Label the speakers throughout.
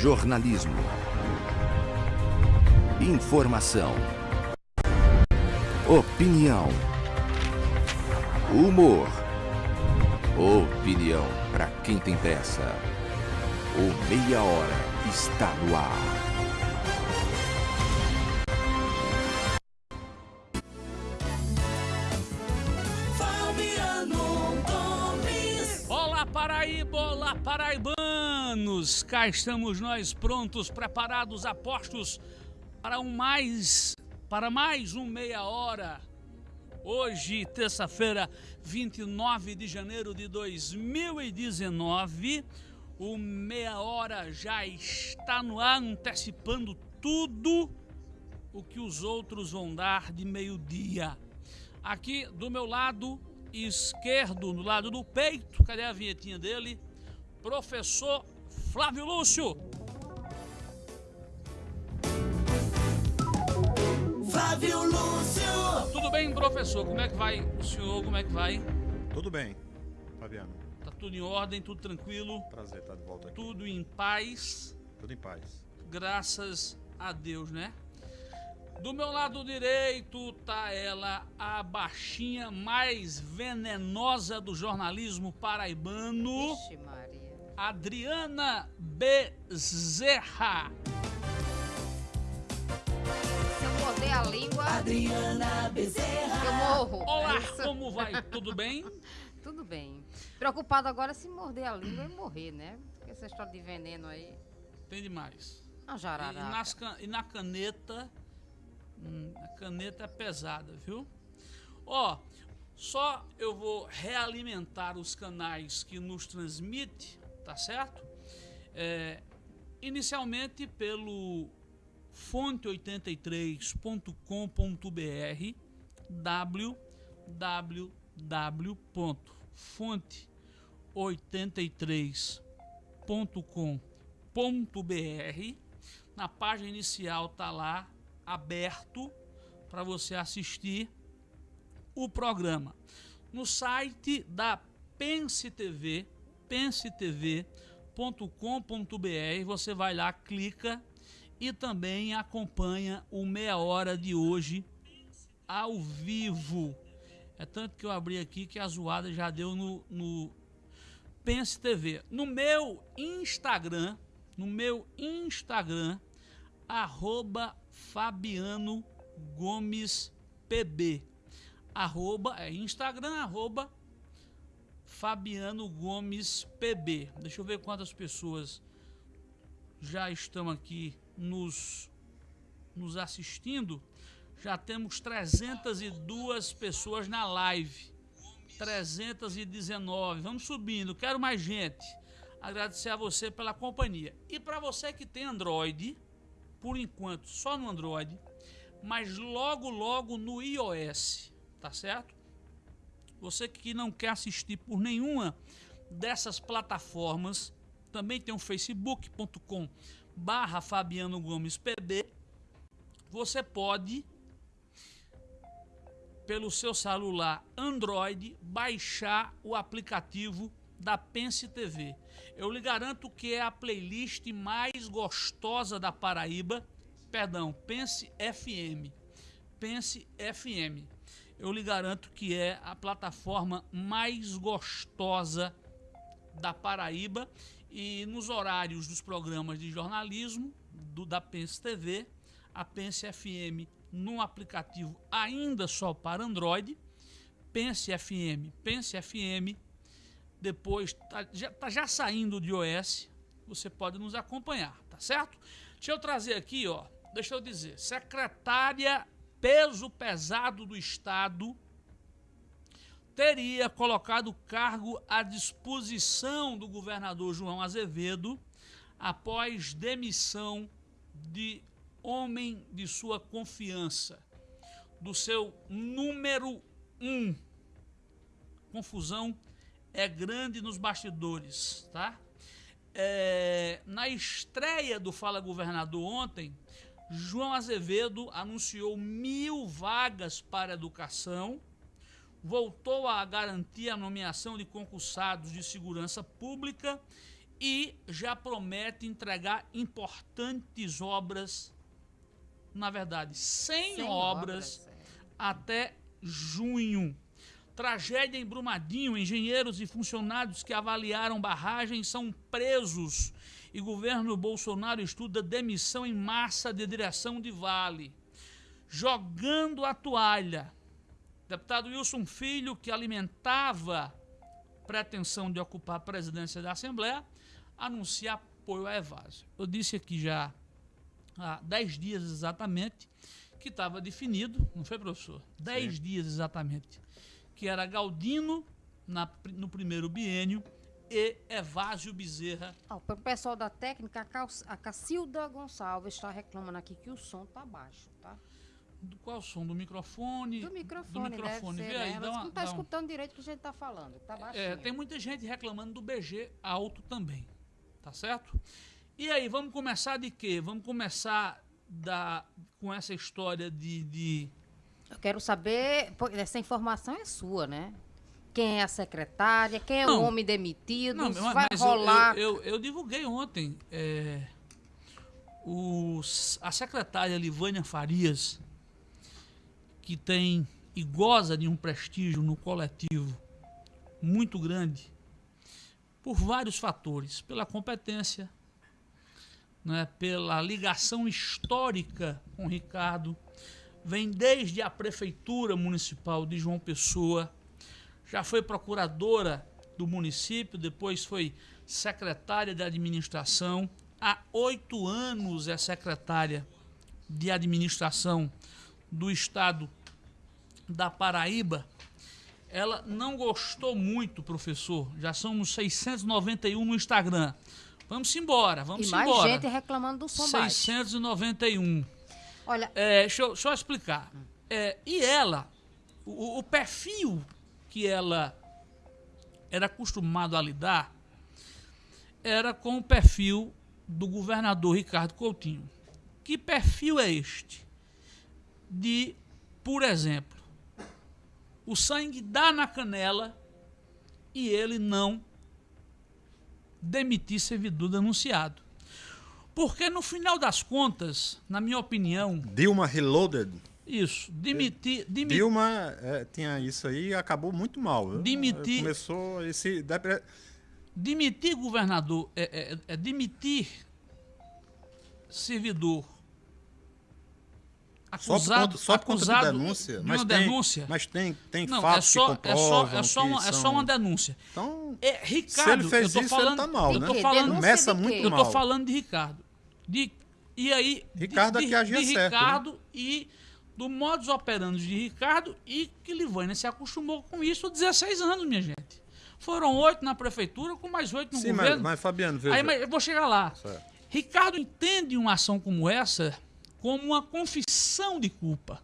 Speaker 1: Jornalismo. Informação. Opinião. Humor. Opinião para quem tem pressa. O Meia Hora está no ar.
Speaker 2: Cá estamos nós prontos, preparados, apostos para um mais, para mais um meia hora. Hoje, terça-feira, 29 de janeiro de 2019, o meia hora já está no ar, antecipando tudo o que os outros vão dar de meio-dia. Aqui do meu lado esquerdo, no lado do peito, cadê a vinhetinha dele? Professor Flávio Lúcio.
Speaker 3: Flávio Lúcio.
Speaker 2: Tudo bem, professor? Como é que vai o senhor? Como é que vai?
Speaker 4: Tudo bem, Fabiano.
Speaker 2: Tá tudo em ordem, tudo tranquilo,
Speaker 4: Prazer estar de volta aqui.
Speaker 2: tudo em paz,
Speaker 4: Tudo em paz.
Speaker 2: graças a Deus, né? Do meu lado direito tá ela, a baixinha mais venenosa do jornalismo paraibano,
Speaker 5: Maria.
Speaker 2: Adriana Bezerra.
Speaker 5: Se eu morder a língua,
Speaker 3: Adriana Bezerra.
Speaker 5: eu morro.
Speaker 2: Olá,
Speaker 5: É
Speaker 2: como vai? Tudo bem?
Speaker 5: Tudo bem. Preocupado agora se morder a língua e morrer, né? Porque essa história de veneno aí.
Speaker 2: Tem demais. E,
Speaker 5: jararaca.
Speaker 2: nas can- e na caneta, hum, a caneta é pesada, viu? Ó, só eu vou realimentar os canais que nos transmite, tá certo? É, inicialmente pelo fonte83.com.br www.fonte83.com.br na página inicial tá lá aberto para você assistir o programa. No site da Pense TV, pensetv.com.br, você vai lá, clica e também acompanha o meia hora de hoje ao vivo. É tanto que eu abri aqui que a zoada já deu no, no Pense TV. No meu Instagram, no meu Instagram, arroba Fabiano Gomes PB. Arroba, é Instagram, arroba Fabiano Gomes PB. Deixa eu ver quantas pessoas já estão aqui nos, nos assistindo. Já temos 302 pessoas na live. 319. Vamos subindo. Quero mais gente. Agradecer a você pela companhia. E para você que tem Android, por enquanto só no Android, mas logo logo no iOS, tá certo? Você que não quer assistir por nenhuma dessas plataformas, também tem o facebook.com barra Fabiano Gomes PB. Você pode, pelo seu celular Android, baixar o aplicativo da Pense TV. Eu lhe garanto que é a playlist mais gostosa da Paraíba. Perdão, Pense FM. Pense FM. Eu lhe garanto que é a plataforma mais gostosa da Paraíba e nos horários dos programas de jornalismo do, da Pense TV, a Pense FM no aplicativo ainda só para Android, Pense FM, Pense FM, depois tá já, tá já saindo de iOS, você pode nos acompanhar, tá certo? Deixa eu trazer aqui, ó, deixa eu dizer, secretária peso pesado do Estado teria colocado o cargo à disposição do governador João Azevedo após demissão de homem de sua confiança, do seu número um. Confusão é grande nos bastidores, tá? É, na estreia do Fala Governador ontem, João Azevedo anunciou mil vagas para educação, voltou a garantir a nomeação de concursados de segurança pública e já promete entregar importantes obras, na verdade, 100,
Speaker 5: 100
Speaker 2: obras,
Speaker 5: obras, é.
Speaker 2: até junho. Tragédia em Brumadinho, engenheiros e funcionários que avaliaram barragem são presos e governo Bolsonaro estuda demissão em massa de direção de Vale. Jogando a toalha. Deputado Wilson Filho, que alimentava pretensão de ocupar a presidência da Assembleia, anuncia apoio à Evásio. Eu disse aqui já há 10 dias exatamente que estava definido, não foi, professor? 10 dias exatamente, que era Galdino na no primeiro biênio e Evásio Bezerra.
Speaker 5: Ó, o pessoal da técnica, a, Cal- a Cacilda Gonçalves está reclamando aqui que o som tá baixo, tá?
Speaker 2: Do qual o som? Do microfone?
Speaker 5: Do microfone,
Speaker 2: Do microfone.
Speaker 5: deve
Speaker 2: Vê
Speaker 5: ser,
Speaker 2: aí,
Speaker 5: né? Mas
Speaker 2: uma-
Speaker 5: não tá
Speaker 2: dá um-
Speaker 5: escutando direito o que a gente tá falando, tá baixinho.
Speaker 2: É, tem muita gente reclamando do BG alto também, tá certo? E aí, vamos começar de quê? Vamos começar da, com essa história de, de
Speaker 5: Eu quero saber, essa informação é sua, né? Quem é a secretária, quem é
Speaker 2: Não.
Speaker 5: o homem demitido,
Speaker 2: Não, mas,
Speaker 5: vai
Speaker 2: mas eu-
Speaker 5: rolar.
Speaker 2: Eu, eu, eu divulguei ontem. é, os- a secretária Livânia Farias, que tem e goza de um prestígio no coletivo muito grande, por vários fatores, pela competência, né, pela ligação histórica com o Ricardo, vem desde a prefeitura municipal de João Pessoa, já foi procuradora do município, depois foi secretária de administração. Há oito anos é secretária de administração do estado da Paraíba. Ela não gostou muito, professor. Já somos 691 no Instagram. Vamos embora, vamos
Speaker 5: e mais
Speaker 2: embora.
Speaker 5: gente reclamando do som baixo.
Speaker 2: 691.
Speaker 5: Olha,
Speaker 2: É, deixa, eu, deixa eu explicar. É, e ela, o, o perfil que ela era acostumado a lidar era com o perfil do governador Ricardo Coutinho. Que perfil é este? De, por exemplo, o sangue dá na canela e ele não demitir servidor denunciado. Porque no final das contas, na minha opinião,
Speaker 4: Dilma Reloaded.
Speaker 2: Isso, demitir, demitir
Speaker 4: Dilma é, tinha isso aí e acabou muito mal.
Speaker 2: Demitir-
Speaker 4: Começou esse.
Speaker 2: Demitir governador é, é- é demitir servidor
Speaker 4: Só por
Speaker 2: acusado,
Speaker 4: conta, só por conta de
Speaker 2: acusado
Speaker 4: denúncia.
Speaker 2: de
Speaker 4: mas tem,
Speaker 2: denúncia.
Speaker 4: Mas tem, tem
Speaker 2: não, é
Speaker 4: fatos
Speaker 2: só,
Speaker 4: que
Speaker 2: é só,
Speaker 4: comprovam
Speaker 2: é só,
Speaker 4: que
Speaker 2: uma, é só
Speaker 4: são-
Speaker 2: uma denúncia.
Speaker 4: Então,
Speaker 2: É, Ricardo,
Speaker 4: se ele fez
Speaker 2: eu tô
Speaker 4: isso,
Speaker 2: falando,
Speaker 4: ele tá mal,
Speaker 2: eu
Speaker 4: né?
Speaker 2: tô
Speaker 5: quê?
Speaker 2: falando,
Speaker 4: Começa muito
Speaker 5: quê?
Speaker 2: eu tô
Speaker 4: mal.
Speaker 2: falando de Ricardo. De, e aí,
Speaker 4: Ricardo
Speaker 2: de,
Speaker 4: aqui agia
Speaker 2: de
Speaker 4: certo, né?
Speaker 2: Ricardo e do modus operandi de Ricardo e que Livânia se acostumou com isso há 16 anos, minha gente. Foram oito na prefeitura, com mais oito no
Speaker 4: sim, mas,
Speaker 2: governo.
Speaker 4: mas Fabiano, veja.
Speaker 2: Aí, mas eu vou chegar lá.
Speaker 4: Certo.
Speaker 2: Ricardo entende uma ação como essa como uma confissão de culpa.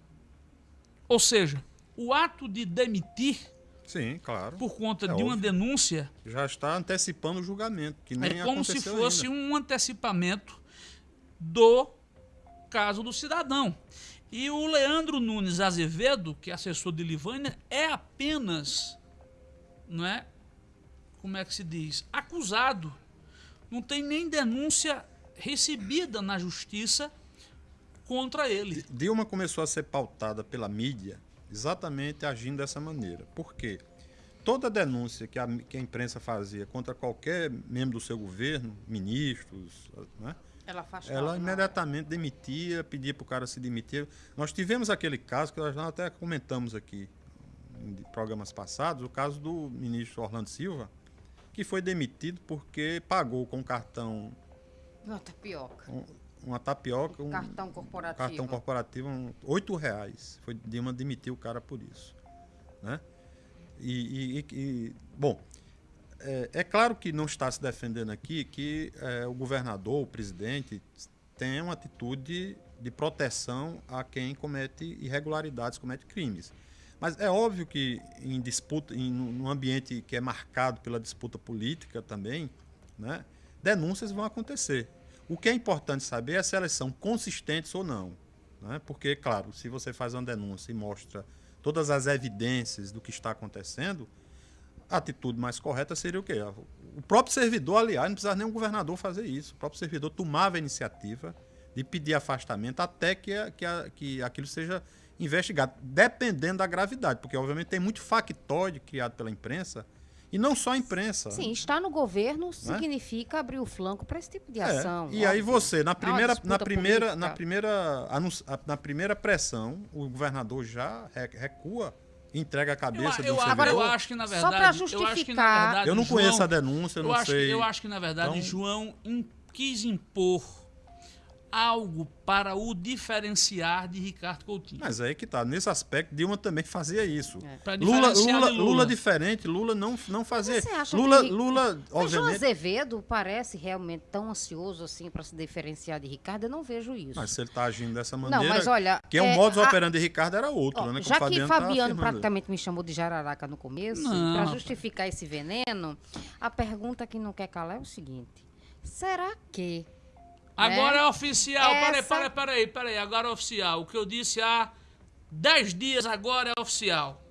Speaker 2: Ou seja, o ato de demitir
Speaker 4: Sim, claro.
Speaker 2: por conta
Speaker 4: É
Speaker 2: de uma
Speaker 4: óbvio.
Speaker 2: denúncia
Speaker 4: Já está antecipando o julgamento, que nem
Speaker 2: é como se fosse
Speaker 4: ainda.
Speaker 2: um antecipamento do caso do cidadão. E o Leandro Nunes Azevedo, que é assessor de Livânia, é apenas, não é? Como é que se diz? Acusado. Não tem nem denúncia recebida na justiça contra ele.
Speaker 4: Dilma começou a ser pautada pela mídia exatamente agindo dessa maneira. Por quê? Toda denúncia que a, que a imprensa fazia contra qualquer membro do seu governo, ministros, né,
Speaker 5: ela faz
Speaker 4: ela imediatamente demitia, pedia para o cara se demitir. Nós tivemos aquele caso que nós até comentamos aqui em programas passados, o caso do ministro Orlando Silva, que foi demitido porque pagou com cartão
Speaker 5: Não, tapioca.
Speaker 4: um- uma tapioca, um
Speaker 5: Cartão corporativo.
Speaker 4: cartão corporativo, um, oito reais. Foi Dilma demitiu o cara por isso, né? E- e- e- bom, é, é claro que não está se defendendo aqui que é, o governador, o presidente, tem uma atitude de proteção a quem comete irregularidades, comete crimes. Mas é óbvio que em disputa, em um ambiente que é marcado pela disputa política também, né, denúncias vão acontecer. O que é importante saber é se elas são consistentes ou não. Né? Porque, claro, se você faz uma denúncia e mostra todas as evidências do que está acontecendo, a atitude mais correta seria o quê? O próprio servidor, aliás, não precisava nem um governador fazer isso. O próprio servidor tomava a iniciativa de pedir afastamento até que, a- que, a- que aquilo seja investigado, dependendo da gravidade, porque obviamente tem muito factoide criado pela imprensa, e não só a imprensa.
Speaker 5: Sim, estar no governo significa abrir o flanco para esse tipo de
Speaker 4: Né? É,
Speaker 5: ação.
Speaker 4: E aí
Speaker 5: óbvio.
Speaker 4: você, na primeira, na primeira,
Speaker 5: política.
Speaker 4: na primeira, na primeira pressão, o governador já re- recua, entrega a
Speaker 2: Eu,
Speaker 4: cabeça
Speaker 2: eu,
Speaker 4: do
Speaker 2: agora, eu acho que, na
Speaker 5: Só
Speaker 2: verdade.
Speaker 5: pra
Speaker 2: eu acho que, na
Speaker 5: justificar-
Speaker 2: verdade,
Speaker 4: Eu não
Speaker 2: João-
Speaker 4: conheço a denúncia, eu
Speaker 2: eu
Speaker 4: não
Speaker 2: acho,
Speaker 4: sei.
Speaker 2: Eu acho que, na verdade,
Speaker 4: Então-
Speaker 2: João quis impor algo para o diferenciar de Ricardo Coutinho.
Speaker 4: Mas aí que tá. Nesse aspecto, Dilma também fazia isso.
Speaker 2: Pra
Speaker 4: Lula, Lula, Lula.
Speaker 2: Lula.
Speaker 4: diferente, Lula não, não fazia.
Speaker 5: Você acha
Speaker 4: Lula,
Speaker 5: que-
Speaker 4: Lula,
Speaker 5: Mas João
Speaker 4: obviamente.
Speaker 5: Azevedo parece realmente tão ansioso assim para se diferenciar de Ricardo, eu não vejo isso.
Speaker 4: Mas se ele tá agindo dessa maneira.
Speaker 5: Não, mas olha,
Speaker 4: Que é o
Speaker 5: é,
Speaker 4: modus
Speaker 5: a-
Speaker 4: operandi de Ricardo era outro,
Speaker 5: Ó,
Speaker 4: né? como
Speaker 5: já
Speaker 4: o
Speaker 5: que
Speaker 4: tá
Speaker 5: Fabiano
Speaker 4: afirmando.
Speaker 5: praticamente me chamou de jararaca no começo, para justificar esse veneno, a pergunta que não quer calar é o seguinte: será que
Speaker 2: Agora
Speaker 5: né?
Speaker 2: é oficial. Peraí,
Speaker 5: Essa-
Speaker 2: peraí, peraí, peraí. Agora é oficial. O que eu disse há 10 dias agora é oficial.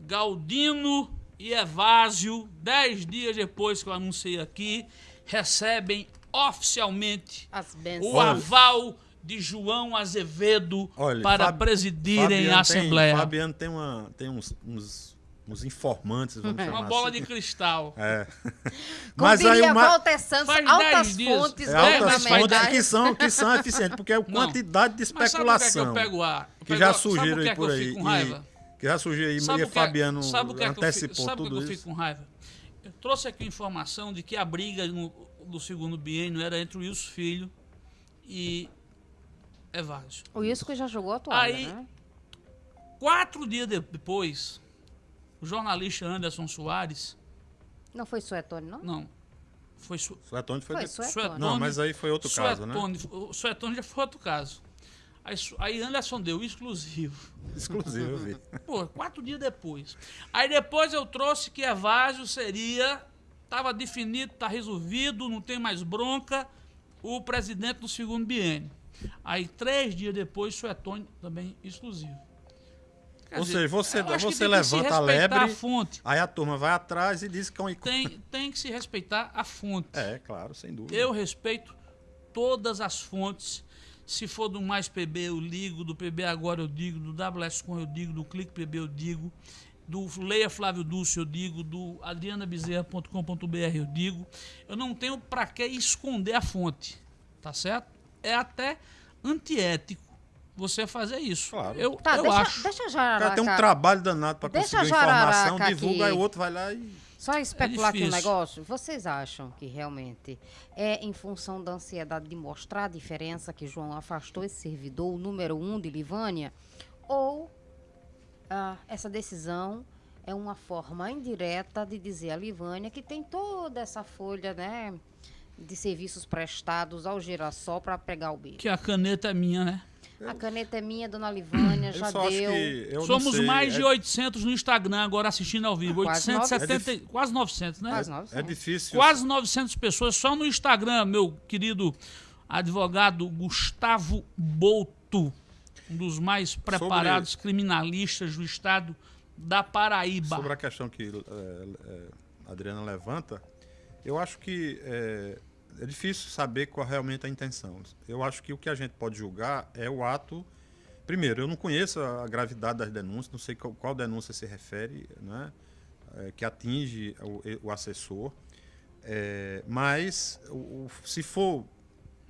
Speaker 2: Galdino e Evásio, 10 dias depois que eu anunciei aqui, recebem oficialmente
Speaker 5: as
Speaker 2: o aval de João Azevedo
Speaker 4: Olha,
Speaker 2: para
Speaker 4: Fab-
Speaker 2: presidirem
Speaker 4: Fabiano
Speaker 2: a Assembleia.
Speaker 4: Tem, Fabiano tem, uma, tem uns, uns, uns informantes, vamos chamar
Speaker 2: Uma bola
Speaker 4: assim.
Speaker 2: de cristal.
Speaker 4: É.
Speaker 5: Como
Speaker 4: Mas aí uma,
Speaker 5: Walter Santos,
Speaker 2: Faz
Speaker 5: altas
Speaker 2: 10 dias.
Speaker 5: fontes
Speaker 4: é
Speaker 2: É,
Speaker 4: altas
Speaker 2: mas-
Speaker 4: fontes que são, que são eficientes, porque é a quantidade de
Speaker 2: Mas sabe por que, é que
Speaker 4: especulação
Speaker 2: eu pego ar? Eu
Speaker 4: que
Speaker 2: pego
Speaker 4: já surgiram
Speaker 2: que
Speaker 4: aí
Speaker 2: é que
Speaker 4: por aí. e- que já surgiu aí,
Speaker 2: Sabe
Speaker 4: e
Speaker 2: que é-
Speaker 4: Fabiano
Speaker 2: sabe o que é que eu fico-
Speaker 4: antecipou
Speaker 2: sabe o que
Speaker 4: tudo
Speaker 2: eu fico
Speaker 4: isso.
Speaker 2: com raiva? Eu trouxe aqui informação de que a briga no- do segundo biênio era entre o Wilson Filho e Evásio.
Speaker 5: O Wilson que já jogou a toalha,
Speaker 2: Aí-
Speaker 5: né?
Speaker 2: Quatro dias de- depois, o jornalista Anderson Soares,
Speaker 5: Não foi Suetone, não?
Speaker 2: não, foi Su,
Speaker 4: Suetone foi,
Speaker 5: Foi
Speaker 4: de-
Speaker 5: Suetone.
Speaker 2: Suetone.
Speaker 4: Não, mas aí foi outro caso, né?
Speaker 2: Suetone, O Suetone já foi outro caso. Aí, aí Anderson deu exclusivo.
Speaker 4: Exclusivo, eu vi.
Speaker 2: Pô, quatro dias depois. Aí depois eu trouxe que Evásio seria. Estava definido, está resolvido, não tem mais bronca, o presidente do segundo biênio. Aí três dias depois, Suetone também exclusivo. Quer
Speaker 4: Ou
Speaker 2: dizer,
Speaker 4: seja, você, você levanta a lebre,
Speaker 2: A fonte.
Speaker 4: aí a turma vai atrás e diz que é um...
Speaker 2: Tem, tem que se respeitar a fonte.
Speaker 4: É, claro, sem dúvida.
Speaker 2: Eu respeito todas as fontes. Se for do Mais PB, eu ligo. Do PB Agora, eu digo. Do WSCom, eu digo. Do Clique PB, eu digo. Do Leia Flávio Dulce, eu digo. Do adrianabezerra.com.br, eu digo. Eu não tenho para que esconder a fonte. Tá certo? É até antiético você fazer isso.
Speaker 4: Claro.
Speaker 2: Eu,
Speaker 5: Tá,
Speaker 2: eu
Speaker 5: deixa,
Speaker 2: acho.
Speaker 5: deixa
Speaker 4: O
Speaker 5: Jararaca.
Speaker 4: cara tem um trabalho danado para conseguir
Speaker 5: a
Speaker 4: informação, divulga,
Speaker 5: aqui.
Speaker 4: aí o outro vai lá e...
Speaker 5: Só especular aqui um negócio. Vocês acham que realmente é em função da ansiedade de mostrar a diferença que João afastou esse servidor, o número um de Livânia? Ou ah, essa decisão é uma forma indireta de dizer a Livânia que tem toda essa folha né, de serviços prestados ao girassol para pegar o bicho?
Speaker 2: Que a caneta é minha, né?
Speaker 5: A caneta é minha, dona Livânia,
Speaker 4: Eu
Speaker 5: já
Speaker 4: só acho
Speaker 5: deu.
Speaker 4: que... Eu não
Speaker 2: Somos
Speaker 4: sei,
Speaker 2: mais
Speaker 4: é,
Speaker 2: de 800 no Instagram agora assistindo ao vivo.
Speaker 5: Quase
Speaker 2: 870, quase 900, né?
Speaker 5: Quase 900.
Speaker 4: É difícil...
Speaker 2: Quase 900 pessoas só no Instagram, meu querido advogado Gustavo Bolto, um dos mais preparados criminalistas do estado da Paraíba.
Speaker 4: Sobre a questão que é, é, a Adriana levanta, eu acho que é, difícil saber qual realmente é a intenção. Eu acho que o que a gente pode julgar é o ato. Primeiro, eu não conheço a gravidade das denúncias, não sei qual, qual denúncia se refere, né, é, que atinge o, o assessor. É, mas, o, o- se for,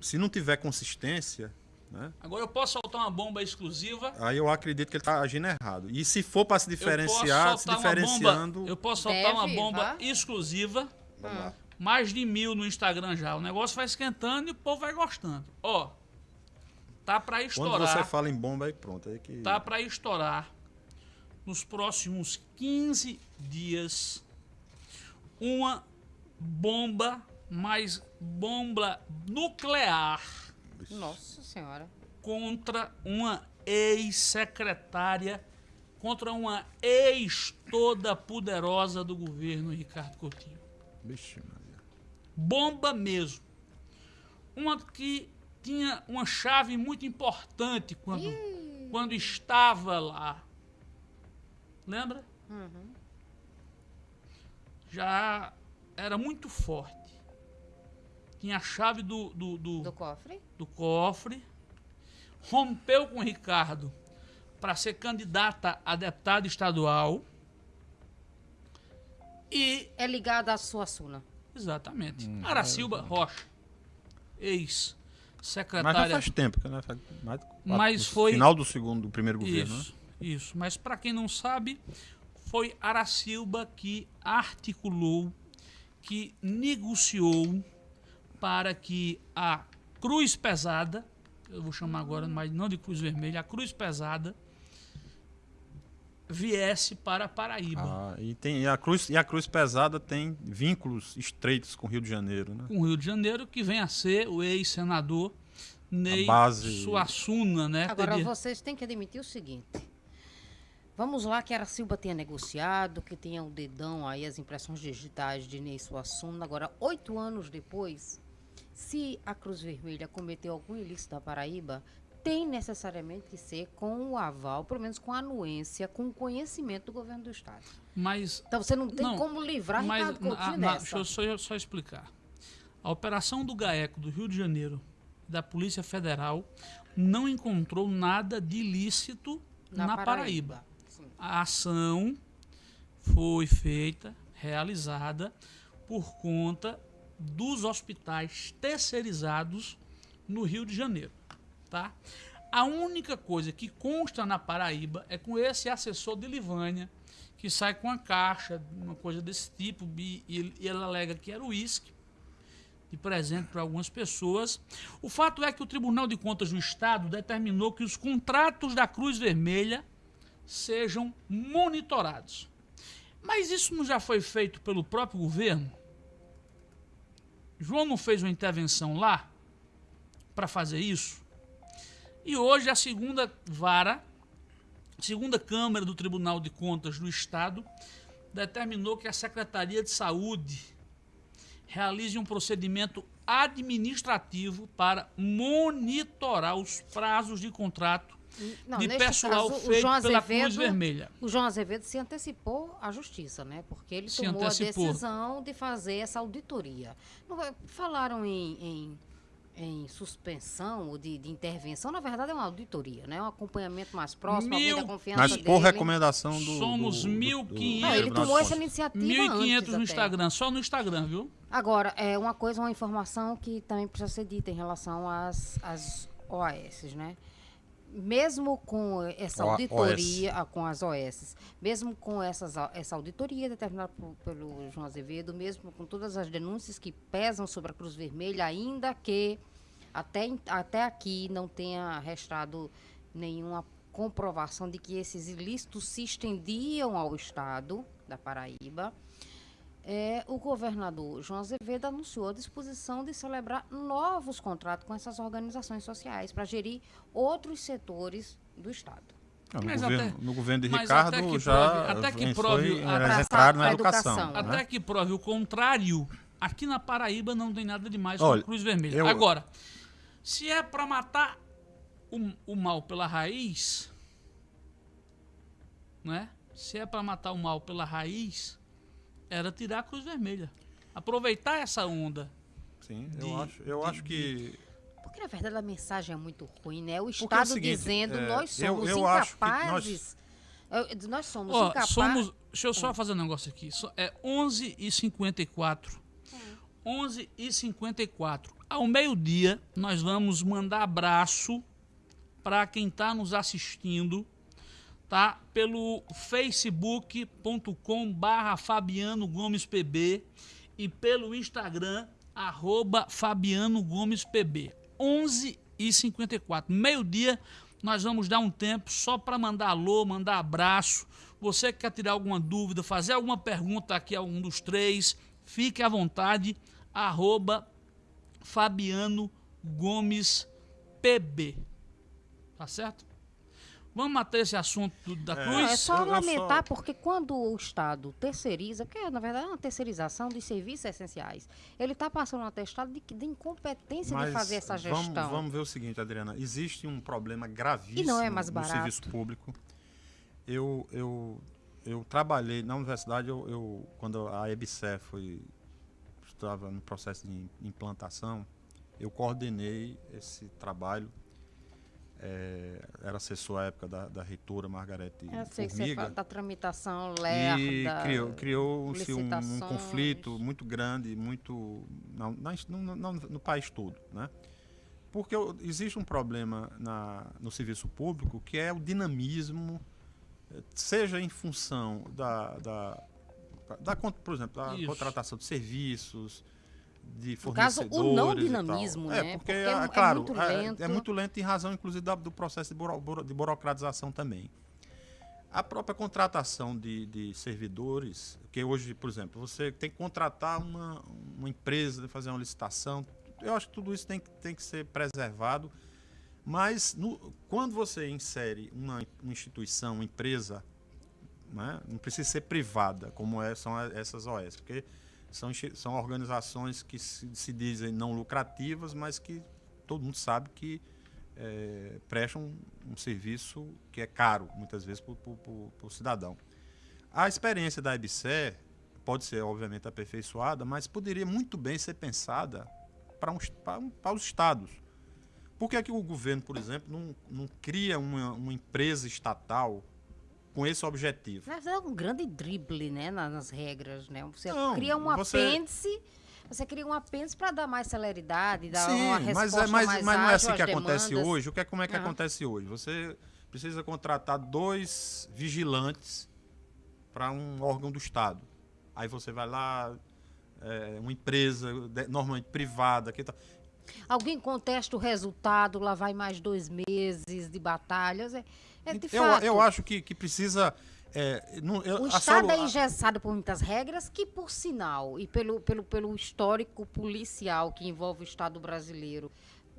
Speaker 4: se não tiver consistência, né,
Speaker 2: Agora eu posso soltar uma bomba exclusiva.
Speaker 4: aí eu acredito que ele está agindo errado. E se for para se diferenciar, se
Speaker 2: uma
Speaker 4: diferenciando,
Speaker 2: bomba. Eu posso soltar uma
Speaker 5: Deve,
Speaker 2: bomba
Speaker 5: vá.
Speaker 2: exclusiva.
Speaker 4: vamos lá.
Speaker 2: Mais de mil no Instagram já. O negócio vai esquentando e o povo vai gostando. Ó, tá pra
Speaker 4: Quando
Speaker 2: estourar.
Speaker 4: você fala em bomba, aí pronto. Aí que...
Speaker 2: tá para estourar nos próximos 15 dias uma bomba, mais bomba nuclear
Speaker 5: Nossa Senhora.
Speaker 2: contra uma ex-secretária, contra uma ex toda poderosa do governo Ricardo Coutinho.
Speaker 4: Vixe, Maria.
Speaker 2: Bomba mesmo. Uma que tinha uma chave muito importante quando, quando estava lá. Lembra? Já era muito forte. Tinha a chave do, do, do,
Speaker 5: Do cofre?
Speaker 2: do cofre. Rompeu com o Ricardo para ser candidata a deputada estadual. E
Speaker 5: É ligada à sua Suna.
Speaker 2: Exatamente.
Speaker 4: Hum,
Speaker 2: Aracilba
Speaker 4: é.
Speaker 2: Rocha,
Speaker 4: Mas já
Speaker 2: ex-secretária.
Speaker 4: faz tempo, que, né? Faz mais
Speaker 2: Mas foi-
Speaker 4: Final do segundo, do primeiro governo, né?
Speaker 2: Isso, isso. Mas para quem não sabe, foi Aracilba que articulou, que negociou para que a Cruz Pesada, eu vou chamar agora, mas não de Cruz Vermelha, a Cruz Pesada viesse para Paraíba.
Speaker 4: Ah, e, tem, e, a cruz, e a Cruz Pesada tem vínculos estreitos com o Rio de Janeiro, né?
Speaker 2: com o Rio de Janeiro, que vem a ser o ex-senador Ney
Speaker 4: base-
Speaker 2: Suassuna, né?
Speaker 5: Agora,
Speaker 2: Teria-
Speaker 5: vocês têm que admitir o seguinte. Vamos lá que a Silva tenha negociado, que tenha o dedão aí, as impressões digitais de Ney Suassuna. Agora, oito anos depois, se a Cruz Vermelha cometeu algum ilícito na Paraíba, tem necessariamente que ser com o aval, pelo menos com a anuência, com o conhecimento do governo do Estado.
Speaker 2: Mas
Speaker 5: Então você não tem
Speaker 2: Não,
Speaker 5: como livrar
Speaker 2: Mas
Speaker 5: Ricardo
Speaker 2: na-
Speaker 5: Coutinho
Speaker 2: na- deixa eu só, só explicar. A operação do GAECO do Rio de Janeiro, da Polícia Federal, não encontrou nada de ilícito na, Paraíba.
Speaker 5: Sim.
Speaker 2: A ação foi feita, realizada, por conta dos hospitais terceirizados no Rio de Janeiro. Tá? A única coisa que consta na Paraíba é com esse assessor de Livânia, que sai com a caixa, uma coisa desse tipo, e, e ele- alega que era uísque, de presente para algumas pessoas. O fato é que o Tribunal de Contas do Estado determinou que os contratos da Cruz Vermelha sejam monitorados. Mas isso não já foi feito pelo próprio governo? João não fez uma intervenção lá para fazer isso? E hoje a segunda vara, segunda Câmara do Tribunal de Contas do Estado, determinou que a Secretaria de Saúde realize um procedimento administrativo para monitorar os prazos de contrato
Speaker 5: Não,
Speaker 2: de pessoal
Speaker 5: caso,
Speaker 2: feito
Speaker 5: João
Speaker 2: pela Cruz
Speaker 5: Azevedo-
Speaker 2: Vermelha.
Speaker 5: O João Azevedo se antecipou à justiça, né? Porque ele
Speaker 2: Se
Speaker 5: tomou
Speaker 2: antecipou.
Speaker 5: a decisão de fazer essa auditoria. Falaram em, em, em suspensão ou de, de intervenção, na verdade é uma auditoria, né? Um acompanhamento mais próximo,
Speaker 2: Mil-
Speaker 5: da confiança
Speaker 4: Mas
Speaker 5: dele.
Speaker 4: por recomendação do.
Speaker 2: Somos
Speaker 4: do- do-
Speaker 2: 1.500.
Speaker 5: Não, ele tomou essa iniciativa
Speaker 2: 1.500
Speaker 5: antes
Speaker 2: no
Speaker 5: até.
Speaker 2: Instagram, só no Instagram, viu?
Speaker 5: Agora, é uma coisa, uma informação que também precisa ser dita em relação às, às OAS, né? Mesmo com essa
Speaker 4: O-
Speaker 5: auditoria, ah, com as OS, mesmo com essas, essa auditoria determinada por- pelo João Azevedo, mesmo com todas as denúncias que pesam sobre a Cruz Vermelha, ainda que até, até aqui não tenha restado nenhuma comprovação de que esses ilícitos se estendiam ao Estado da Paraíba, é, o governador João Azevedo anunciou a disposição de celebrar novos contratos com essas organizações sociais para gerir outros setores do Estado.
Speaker 4: Não, no,
Speaker 2: Mas
Speaker 4: governo,
Speaker 2: até-
Speaker 4: no governo de Ricardo
Speaker 2: até que
Speaker 4: já
Speaker 2: prove- até que
Speaker 4: foi-
Speaker 2: prove a-
Speaker 4: na educação.
Speaker 5: educação,
Speaker 4: né?
Speaker 2: Até que prove o contrário, aqui na Paraíba não tem nada demais com
Speaker 4: Olha,
Speaker 2: a Cruz Vermelha.
Speaker 4: eu-
Speaker 2: Agora, se é para matar o, o mal pela raiz, né? Se é para matar o mal pela raiz, era tirar a Cruz Vermelha. Aproveitar essa onda.
Speaker 4: Sim,
Speaker 2: de-
Speaker 4: eu acho, eu
Speaker 2: de-
Speaker 4: acho que.
Speaker 5: Porque, na verdade, a mensagem é muito ruim, né? O
Speaker 4: é o
Speaker 5: Estado
Speaker 4: seguinte,
Speaker 5: dizendo
Speaker 4: é,
Speaker 5: nós
Speaker 4: eu-
Speaker 5: somos
Speaker 4: eu acho que
Speaker 5: incapazes. Eu- Nós somos
Speaker 2: Ó,
Speaker 5: incapazes.
Speaker 2: somos. Deixa eu só fazer um negócio aqui. É 11h54. 11h54. Ao meio-dia, nós vamos mandar abraço para quem está nos assistindo, tá? Pelo facebook.com barra Fabiano Gomes PB e pelo Instagram, arroba Fabiano Gomes PB. 11 e 54 Meio-dia, nós vamos dar um tempo só para mandar alô, mandar abraço. Você que quer tirar alguma dúvida, fazer alguma pergunta aqui a um dos três, fique à vontade, arroba Fabiano Gomes PB. Tá certo? Vamos matar esse assunto da
Speaker 4: É,
Speaker 2: Cruz?
Speaker 5: é só lamentar,
Speaker 4: só-
Speaker 5: porque quando o Estado terceiriza, que é, na verdade é uma terceirização de serviços essenciais, ele está passando um atestado de, de incompetência de
Speaker 4: Mas
Speaker 5: fazer essa
Speaker 4: vamos,
Speaker 5: gestão.
Speaker 4: vamos ver o seguinte, Adriana. Existe um problema gravíssimo
Speaker 5: E não é mais
Speaker 4: no
Speaker 5: barato.
Speaker 4: serviço público. Eu, eu, eu trabalhei na universidade, eu, eu quando a EBSE foi estava no processo de implantação, eu coordenei esse trabalho. É, era assessor à época da, da reitora Margarete
Speaker 5: Eu sei que você
Speaker 4: Formiga.
Speaker 5: fala da tramitação
Speaker 4: E
Speaker 5: lerda.
Speaker 4: criou, criou-se um, um
Speaker 5: licitações.
Speaker 4: conflito muito grande, muito na- na- no, no- no país todo, né? Porque existe um problema na, no serviço público que é o dinamismo, eh, seja em função da, da, da por exemplo, da
Speaker 2: Isso.
Speaker 4: contratação de serviços, de
Speaker 5: No caso, o
Speaker 4: fornecedores
Speaker 5: não dinamismo,
Speaker 4: é,
Speaker 5: né?
Speaker 4: Porque,
Speaker 5: Porque é
Speaker 4: é,
Speaker 5: é
Speaker 4: claro,
Speaker 5: muito
Speaker 4: é-
Speaker 5: lento.
Speaker 4: é muito lento em razão, inclusive, da- do processo de, buro- buro- de burocratização também. A própria contratação de, de servidores, que hoje, por exemplo, você tem que contratar uma, uma empresa, fazer uma licitação, eu acho que tudo isso tem, que- tem que ser preservado, mas no- quando você insere uma, uma instituição, uma empresa, né, não precisa ser privada, como é- são essas OS, porque são, são organizações que se, se dizem não lucrativas, mas que todo mundo sabe que é, prestam um, serviço que é caro, muitas vezes, para o cidadão. A experiência da EBSE pode ser, obviamente, aperfeiçoada, mas poderia muito bem ser pensada para um, para um- para os estados. Por que, é que o governo, por exemplo, não, não cria uma, uma empresa estatal com esse objetivo?
Speaker 5: Na verdade, é um grande drible, né, na- nas regras, né? Você
Speaker 4: Não,
Speaker 5: cria um
Speaker 4: você-
Speaker 5: apêndice, você cria um apêndice para dar mais celeridade, dar uma
Speaker 4: Sim,
Speaker 5: resposta
Speaker 4: mas, é, mas,
Speaker 5: mais
Speaker 4: mas não é assim que acontece
Speaker 5: demandas.
Speaker 4: hoje. O que, é, como é que
Speaker 5: Ah.
Speaker 4: acontece hoje? Você precisa contratar dois vigilantes para um órgão do Estado. Aí você vai lá, é, uma empresa, normalmente privada, que tá,
Speaker 5: Alguém contesta o resultado, lá vai mais dois meses de batalhas. É, é de
Speaker 4: eu,
Speaker 5: fato.
Speaker 4: eu acho que, que precisa. é, não- eu-
Speaker 5: O Estado é engessado por muitas regras que, por sinal, e pelo, pelo, pelo histórico policial que envolve o Estado brasileiro,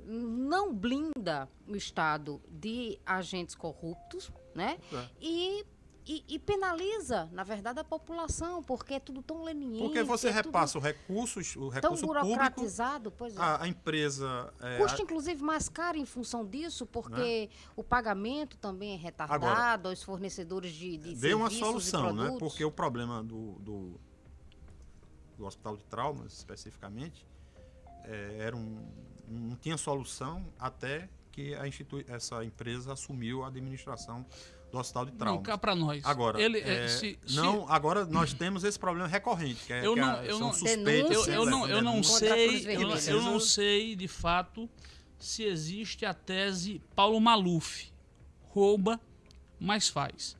Speaker 5: não blinda o Estado de agentes corruptos, né?
Speaker 4: É.
Speaker 5: E, e, e penaliza, na verdade, a população, porque é tudo tão leniente.
Speaker 4: Porque você
Speaker 5: é
Speaker 4: repassa o recurso, o
Speaker 5: tão
Speaker 4: recurso público,
Speaker 5: burocratizado, pois é.
Speaker 4: a, a empresa. é,
Speaker 5: Custa,
Speaker 4: a-
Speaker 5: inclusive, mais caro em função disso, porque o pagamento também é retardado aos fornecedores de, de
Speaker 4: deu uma
Speaker 5: serviços
Speaker 4: solução, né? Porque o problema do, do, do hospital de traumas, especificamente, é, era um, não tinha solução até que a institui essa empresa assumiu a administração do hospital de
Speaker 2: Não, cá pra nós.
Speaker 4: Agora,
Speaker 2: Ele,
Speaker 4: é,
Speaker 2: é, se- se-
Speaker 4: não, agora nós temos esse problema recorrente, que é
Speaker 2: Eu
Speaker 4: que
Speaker 2: não-
Speaker 4: a-
Speaker 2: eu
Speaker 4: são
Speaker 2: não-
Speaker 4: suspeitas.
Speaker 2: eu, eu não, eu não sei, eu, eu não sei de fato se existe a tese Paulo Maluf, rouba, mas faz.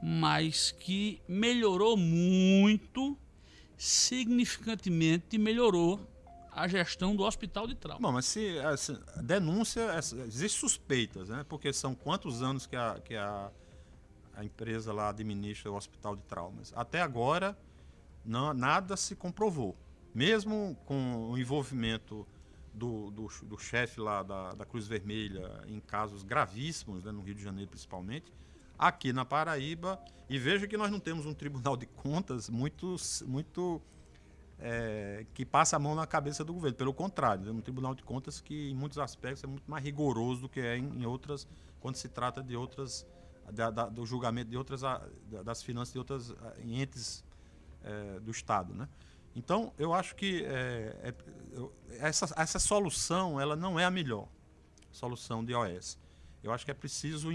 Speaker 2: Mas que melhorou muito, significantemente melhorou a gestão do hospital de trauma.
Speaker 4: Bom, mas se essa denúncia, essa- existe suspeitas, né? Porque são quantos anos que a, que a, a empresa lá administra o hospital de traumas? Até agora, não, nada se comprovou. Mesmo com o envolvimento do, do, do chefe lá da, da Cruz Vermelha em casos gravíssimos, né, no Rio de Janeiro principalmente, aqui na Paraíba, e veja que nós não temos um tribunal de contas muito, muito é, que passa a mão na cabeça do governo. Pelo contrário, é um tribunal de contas que, em muitos aspectos, é muito mais rigoroso do que é em, em outras, quando se trata de outras, da- da- do julgamento de outras, da- das finanças de outras entes eh, do Estado, né? Então, eu acho que é- eu- essa, essa solução, ela não é a melhor solução de OS. Eu acho que é preciso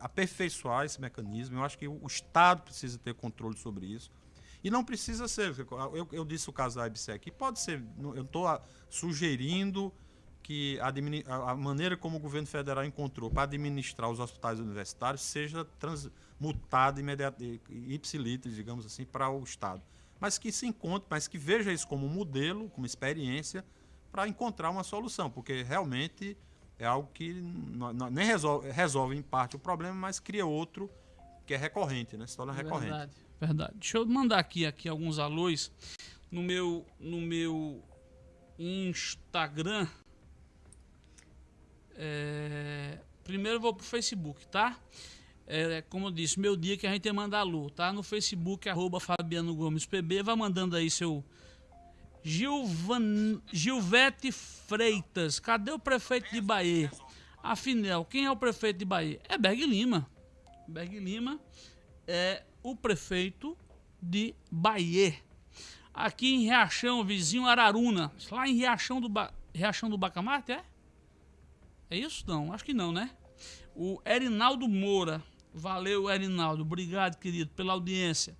Speaker 4: aperfeiçoar esse mecanismo. Eu acho que o Estado precisa ter controle sobre isso. E não precisa ser. Eu, eu disse o caso da IBSE aqui, pode ser. Eu estou sugerindo que a, a- maneira como o governo federal encontrou para administrar os hospitais universitários seja transmutada imediata- ipsiliter, digamos assim, para o Estado. Mas que se encontre, mas que veja isso como um modelo, como experiência, para encontrar uma solução, porque realmente é algo que não- não- nem resolve, resolve em parte o problema, mas cria outro que é recorrente, né? Se torna recorrente.
Speaker 2: Verdade, verdade. Deixa eu mandar aqui, aqui alguns alôs no meu, no meu Instagram. É, primeiro vou pro Facebook, tá? É, como eu disse, meu dia que a gente manda alô, tá? No Facebook, arroba Fabiano Gomes PB, vai mandando aí seu Gilvan, Gilvete Freitas, cadê o prefeito de Bahia? Afinal, quem é o prefeito de Bahia? É Berg Lima. Berg Lima é o prefeito de Bahia. Aqui em Riachão, vizinho Araruna. Lá em Riachão do, ba... Riachão do Bacamarte, é? É isso? Não, acho que não, né? O Erinaldo Moura. Valeu, Erinaldo. Obrigado, querido, pela audiência.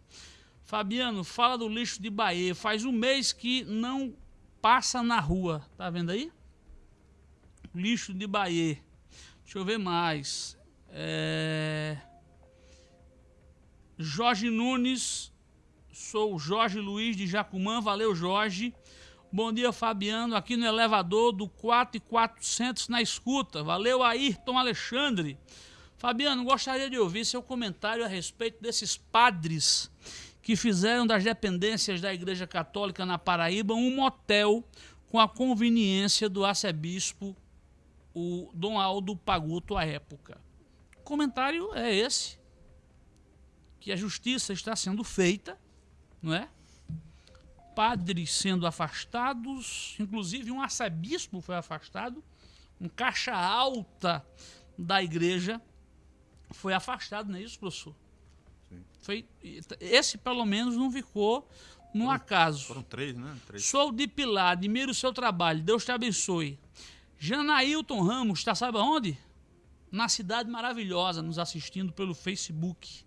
Speaker 2: Fabiano, fala do lixo de Bahia. Faz um mês que não passa na rua. Tá vendo aí? Lixo de Bahia. Deixa eu ver mais. É... Jorge Nunes. Sou Jorge Luiz de Jacumã. Valeu, Jorge. Bom dia, Fabiano. Aqui no elevador do 4400 na escuta. Valeu, Ayrton Alexandre. Fabiano, gostaria de ouvir seu comentário a respeito desses padres que fizeram das dependências da Igreja Católica na Paraíba um motel com a conveniência do arcebispo, o Dom Aldo Paguto, à época. O comentário é esse, que a justiça está sendo feita, não é? Padres sendo afastados, inclusive um arcebispo foi afastado, um caixa alta da igreja foi afastado, não é isso, professor? Foi, esse, pelo menos, não ficou no foram, acaso.
Speaker 4: Foram três, né? Três.
Speaker 2: Sou de Pilar, admiro o seu trabalho. Deus te abençoe. Janailton Ramos, está sabe aonde? Na cidade maravilhosa, nos assistindo pelo Facebook.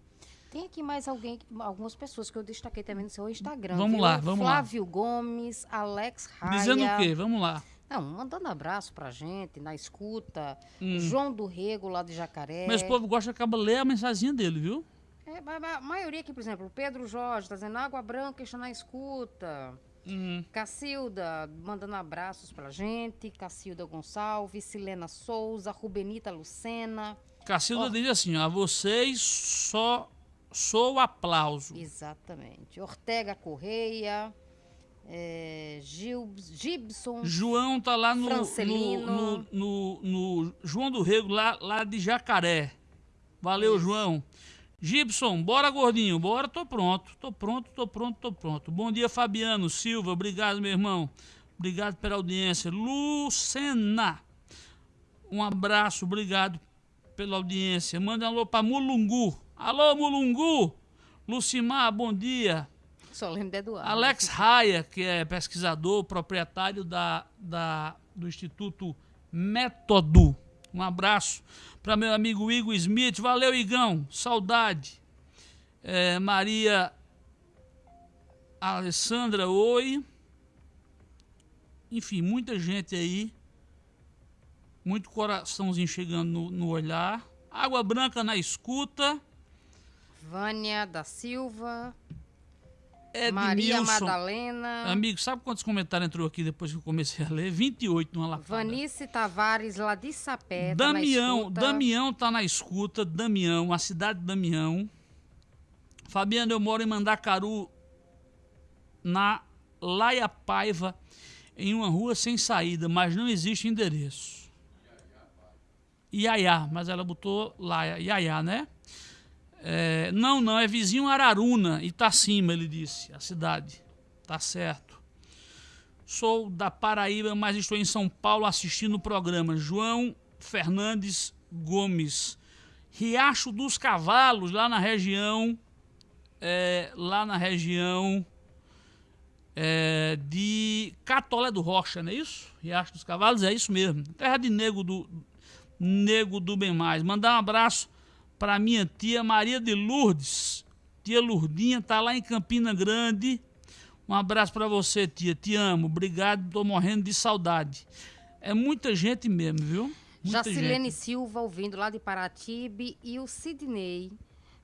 Speaker 5: Tem aqui mais alguém, algumas pessoas que eu destaquei também no seu Instagram.
Speaker 2: Vamos
Speaker 5: viu?
Speaker 2: lá, vamos
Speaker 5: Flávio
Speaker 2: lá.
Speaker 5: Flávio Gomes, Alex Raia.
Speaker 2: Dizendo o quê? Vamos lá.
Speaker 5: Não, mandando abraço pra gente, na escuta. Hum. João do Rego, lá de Jacaré.
Speaker 2: Mas o povo gosta de acabar ler a mensagem dele, viu?
Speaker 5: É, a maioria aqui, por exemplo, Pedro Jorge tá dizendo Água Branca está na escuta. Uhum. Cacilda mandando abraços pra gente. Cacilda Gonçalves, Silena Souza, Rubenita Lucena.
Speaker 2: Cacilda Or... diz assim: a vocês só sou aplauso.
Speaker 5: Exatamente. Ortega Correia. É, Gil, Gibson.
Speaker 2: João tá lá no, no, no, no, no João do Rego, lá, lá de Jacaré. Valeu, Isso. João. Gibson, bora gordinho, bora, tô pronto, tô pronto, tô pronto, tô pronto. Bom dia, Fabiano Silva, obrigado, meu irmão. Obrigado pela audiência. Lucena, um abraço, obrigado pela audiência. Manda um alô pra Mulungu. Alô, Mulungu. Lucimar, bom dia.
Speaker 5: Só lembro de Eduardo.
Speaker 2: Alex Raia, que é pesquisador, proprietário da, da, do Instituto Método. Um abraço para meu amigo Igor Smith. Valeu, Igão. Saudade. É, Maria Alessandra, oi. Enfim, muita gente aí. Muito coraçãozinho chegando no, no olhar. Água Branca na escuta.
Speaker 5: Vânia da Silva.
Speaker 2: Edmilson.
Speaker 5: Maria Madalena.
Speaker 2: Amigo, sabe quantos comentários entrou aqui depois que eu comecei a ler? 28 numa lafada.
Speaker 5: Vanice Tavares, lá de Sapé.
Speaker 2: Damião,
Speaker 5: tá
Speaker 2: Damião tá na escuta. Damião, a cidade de Damião. Fabiano, eu moro em Mandacaru, na Laia Paiva, em uma rua sem saída, mas não existe endereço. Iaiá, mas ela botou Laia, Iaiá, né? É, não, não, é vizinho Araruna, Itacima, ele disse, a cidade. Tá certo. Sou da Paraíba, mas estou em São Paulo assistindo o programa. João Fernandes Gomes. Riacho dos Cavalos, lá na região. É, lá na região é, de Catolé do Rocha, não é isso? Riacho dos Cavalos, é isso mesmo. Terra de Nego do, Nego do Bem Mais. Mandar um abraço para minha tia Maria de Lourdes. Tia Lourdinha tá lá em Campina Grande. Um abraço para você, tia. Te amo. Obrigado. Tô morrendo de saudade. É muita gente mesmo, viu? Muita
Speaker 5: Jacilene
Speaker 2: gente.
Speaker 5: Silva ouvindo lá de Paratibe e o Sidney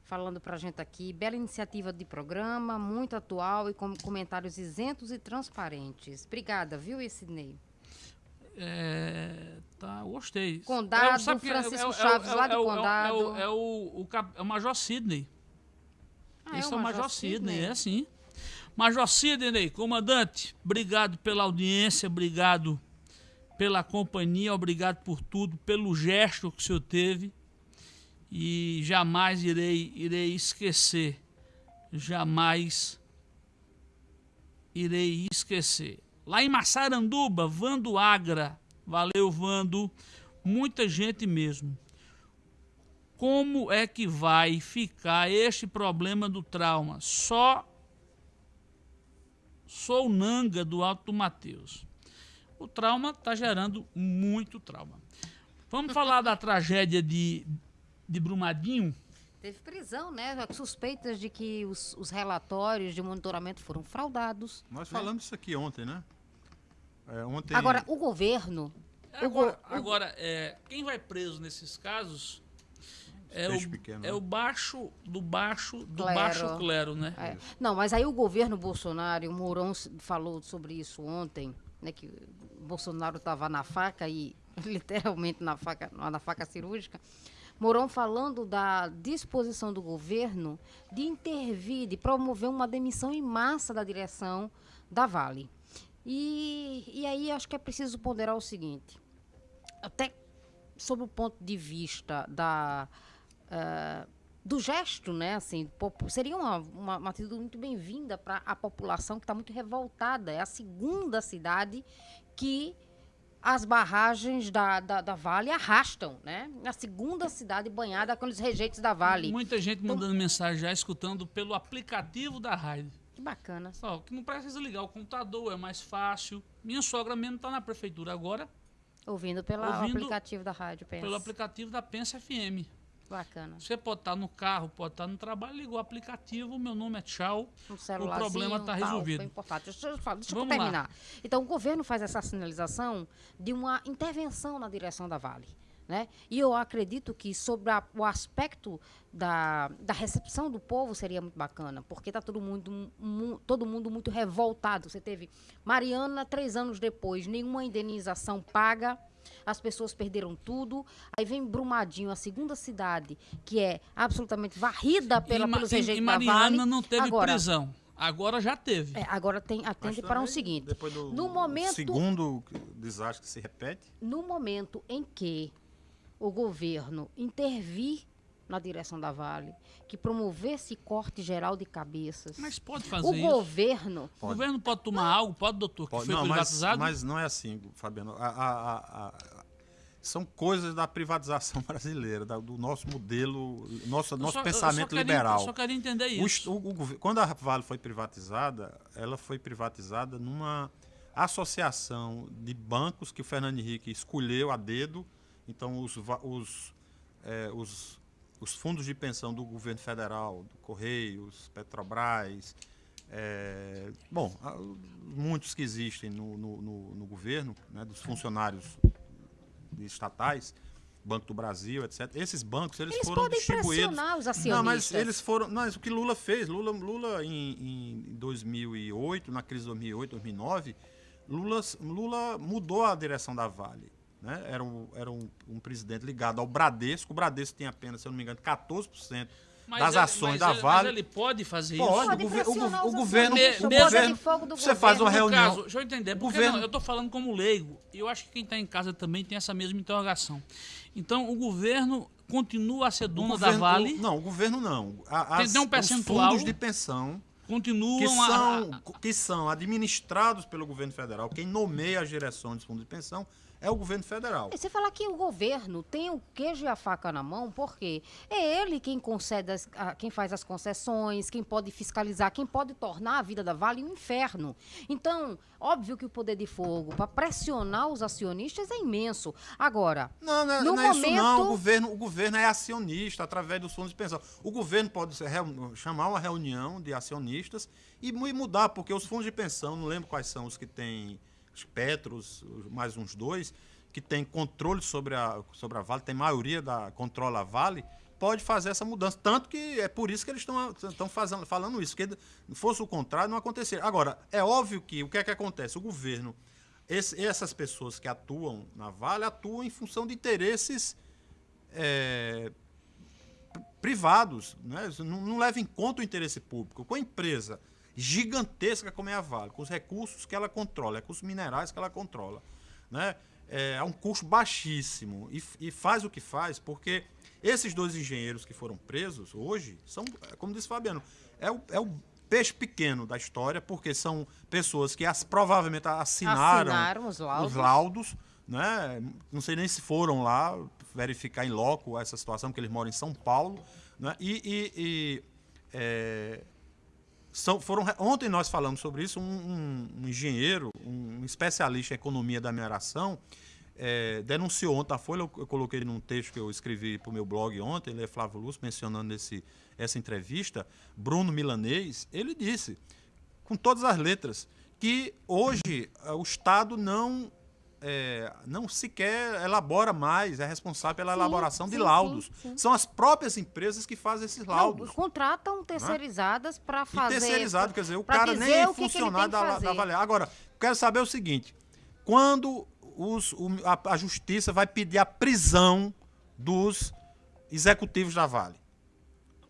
Speaker 5: falando pra gente aqui. Bela iniciativa de programa, muito atual e com comentários isentos e transparentes. Obrigada, viu, Sidney?
Speaker 2: É, tá, gostei.
Speaker 5: Condado, é, Francisco é, Chaves, lá de Condado.
Speaker 2: É, o, é, o, é o Major Sidney. Ah, Esse é o Major, Major Sidney, Sidney, é sim. Major Sidney, comandante, obrigado pela audiência, obrigado pela companhia, obrigado por tudo, pelo gesto que o senhor teve. E jamais irei, irei esquecer. Jamais irei esquecer. Lá em Massaranduba, Vando Agra. Valeu, Vando. Muita gente mesmo. como é que vai ficar este problema do trauma? Só sou Nanga do Alto Mateus. O trauma está gerando muito trauma. Vamos falar da tragédia de, de Brumadinho?
Speaker 5: Teve prisão, né? Suspeitas de que os, os relatórios de monitoramento foram fraudados.
Speaker 4: Nós
Speaker 5: né?
Speaker 4: falamos isso aqui ontem, né? É, ontem...
Speaker 5: Agora, o governo. o
Speaker 2: Agora, agora, é, quem vai preso nesses casos é, o,
Speaker 4: pequeno,
Speaker 2: é
Speaker 4: né?
Speaker 2: o baixo do baixo do
Speaker 5: Clero.
Speaker 2: baixo clero, né?
Speaker 5: É. Não, mas aí o governo Bolsonaro, e o Mourão falou sobre isso ontem, né, que o Bolsonaro estava na faca e literalmente na faca, na faca cirúrgica. Mourão falando da disposição do governo de intervir, de promover uma demissão em massa da direção da Vale. E, e aí acho que é preciso ponderar o seguinte, até sob o ponto de vista da ah, do gesto, né? Assim, seria uma, uma, uma atitude muito bem-vinda para a população que está muito revoltada. É a segunda cidade que as barragens da, da, da Vale arrastam, né? A segunda cidade banhada com os rejeitos da Vale.
Speaker 2: Muita gente mandando mensagem já, escutando pelo aplicativo da rádio.
Speaker 5: Que bacana.
Speaker 2: Só que não precisa ligar o computador, é mais fácil. Minha sogra mesmo está na prefeitura agora,
Speaker 5: Ouvindo pelo aplicativo da rádio, pensa.
Speaker 2: pelo aplicativo da Pensa FM.
Speaker 5: Bacana.
Speaker 2: Você pode estar no carro, pode estar no trabalho, ligou o aplicativo, meu nome é Tchau.
Speaker 5: Um celularzinho,
Speaker 2: problema tá
Speaker 5: tal,
Speaker 2: resolvido.
Speaker 5: Importante. Deixa eu, falar- deixa eu
Speaker 2: Vamos lá.
Speaker 5: terminar. Então, o governo faz essa sinalização de uma intervenção na direção da Vale. Né? E eu acredito que sobre a- o aspecto da, da recepção do povo seria muito bacana, porque está todo mundo, mu- todo mundo muito revoltado. Você teve Mariana, três anos depois, nenhuma indenização paga, as pessoas perderam tudo. Aí vem Brumadinho, a segunda cidade, que é absolutamente varrida pela,
Speaker 2: e,
Speaker 5: pelos
Speaker 2: e- e
Speaker 5: rejeitos da
Speaker 2: Mariana
Speaker 5: Vale.
Speaker 2: não teve
Speaker 5: Agora,
Speaker 2: prisão. Agora já teve.
Speaker 5: é, agora tem, atende para um
Speaker 4: também,
Speaker 5: seguinte.
Speaker 4: Depois do
Speaker 5: no momento,
Speaker 4: segundo desastre que se repete,
Speaker 5: no momento em que o governo intervir na direção da Vale, que promovesse corte geral de cabeças,
Speaker 2: Mas pode fazer
Speaker 5: o
Speaker 2: isso.
Speaker 5: governo
Speaker 2: O governo pode tomar algo, pode, doutor, que
Speaker 4: Pode-
Speaker 2: foi
Speaker 4: não, mas,
Speaker 2: privatizado?
Speaker 4: mas não é assim, Fabiano. A- a- a- a- são coisas da privatização brasileira, da- do nosso modelo, nosso,
Speaker 2: Eu
Speaker 4: nosso
Speaker 2: só- eu
Speaker 4: pensamento
Speaker 2: só queria-
Speaker 4: liberal.
Speaker 2: Eu só queria entender
Speaker 4: O
Speaker 2: isso.
Speaker 4: o- o gover- quando a Vale foi privatizada, ela foi privatizada numa associação de bancos que o Fernando Henrique escolheu a dedo. Então, os, os, eh, os, os fundos de pensão do governo federal, do Correios, Petrobras, eh, bom, muitos que existem no, no, no- no governo, né, dos funcionários estatais, Banco do Brasil, etc. Esses bancos eles,
Speaker 5: eles
Speaker 4: foram distribuídos.
Speaker 5: os
Speaker 4: Não, mas eles foram. Mas o que Lula fez, Lula, Lula em, em 2008, na crise de 2008, 2009, Lula, Lula mudou a direção da Vale. Né? Era, um, era um, um presidente ligado ao Bradesco. O Bradesco tem apenas, se eu não me engano, 14%
Speaker 2: Mas
Speaker 4: das
Speaker 2: ele-
Speaker 4: ações da
Speaker 2: ele-
Speaker 4: Vale.
Speaker 2: Mas ele pode fazer
Speaker 4: Pode,
Speaker 2: isso?
Speaker 5: Pode
Speaker 4: o, gover- o,
Speaker 5: os
Speaker 4: o governo.
Speaker 2: acionistas,
Speaker 4: o governo
Speaker 5: de fogo do
Speaker 4: você faz uma
Speaker 5: governo.
Speaker 4: Reunião.
Speaker 2: caso, deixa eu entender.
Speaker 4: O
Speaker 2: Porque
Speaker 4: governo-
Speaker 2: não, eu estou falando como leigo. E eu acho que quem está em casa também tem essa mesma interrogação. Então, o governo continua a ser dono da
Speaker 4: governo-
Speaker 2: Vale,
Speaker 4: o- não, o governo não. A, as-
Speaker 2: tem um
Speaker 4: os
Speaker 2: percentual
Speaker 4: fundos de pensão
Speaker 2: continuam
Speaker 4: que
Speaker 2: a-
Speaker 4: são,
Speaker 2: a-
Speaker 4: que são administrados pelo governo federal. Quem nomeia as direções dos fundos de pensão é o governo federal.
Speaker 5: E Você falar que o governo tem o queijo e a faca na mão, porque é ele quem concede, as- a- quem faz as concessões, quem pode fiscalizar, quem pode tornar a vida da Vale um inferno. Então, óbvio que o poder de fogo para pressionar os acionistas é imenso. Agora,
Speaker 4: Não, não,
Speaker 5: No
Speaker 4: não é isso não.
Speaker 5: momento-
Speaker 4: O governo, o governo é acionista através dos fundos de pensão. O governo pode ser chamar uma reunião de acionistas e mu- mudar, porque os fundos de pensão, não lembro quais são os que têm, Petros, os- mais uns dois, que tem controle sobre a, sobre a Vale, tem maioria da controla a Vale, pode fazer essa mudança. Tanto que é por isso que eles estão falando isso, se fosse o contrário, não aconteceria. Agora, é óbvio que o que é que acontece? O governo, esse- essas pessoas que atuam na Vale, atuam em função de interesses é, privados, né? Não, não em conta o interesse público. Com a empresa gigantesca como é a Vale, com os recursos que ela controla, recursos minerais que ela controla, né? É, a um custo baixíssimo e, e faz o que faz porque esses dois engenheiros que foram presos hoje são, como disse Fabiano, é o, é o peixe pequeno da história porque são pessoas que as- provavelmente assinaram,
Speaker 5: Assinaram os laudos.
Speaker 4: os laudos, né? Não sei nem se foram lá verificar em loco essa situação, porque eles moram em São Paulo. Né? E, e- e, é, são, foram, ontem nós falamos sobre isso, um, um- um engenheiro, um especialista em economia da mineração, é, denunciou ontem a Folha, eu, eu coloquei num texto que eu escrevi para o meu blog ontem, ele é Flávio Lúcio, mencionando esse, essa entrevista, Bruno Milanês, ele disse, com todas as letras, que hoje eh, o Estado não, é, não sequer elabora mais, é responsável pela
Speaker 5: Sim,
Speaker 4: elaboração de
Speaker 5: sim, sim,
Speaker 4: laudos.
Speaker 5: sim.
Speaker 4: São as próprias empresas que fazem esses laudos.
Speaker 5: Não, contratam terceirizadas para
Speaker 4: E
Speaker 5: fazer.
Speaker 4: terceirizado, quer dizer, o cara nem é funcionário da, da Avaliar. Agora, quero saber o seguinte: quando os, o- a, a justiça vai pedir a prisão dos executivos da Vale?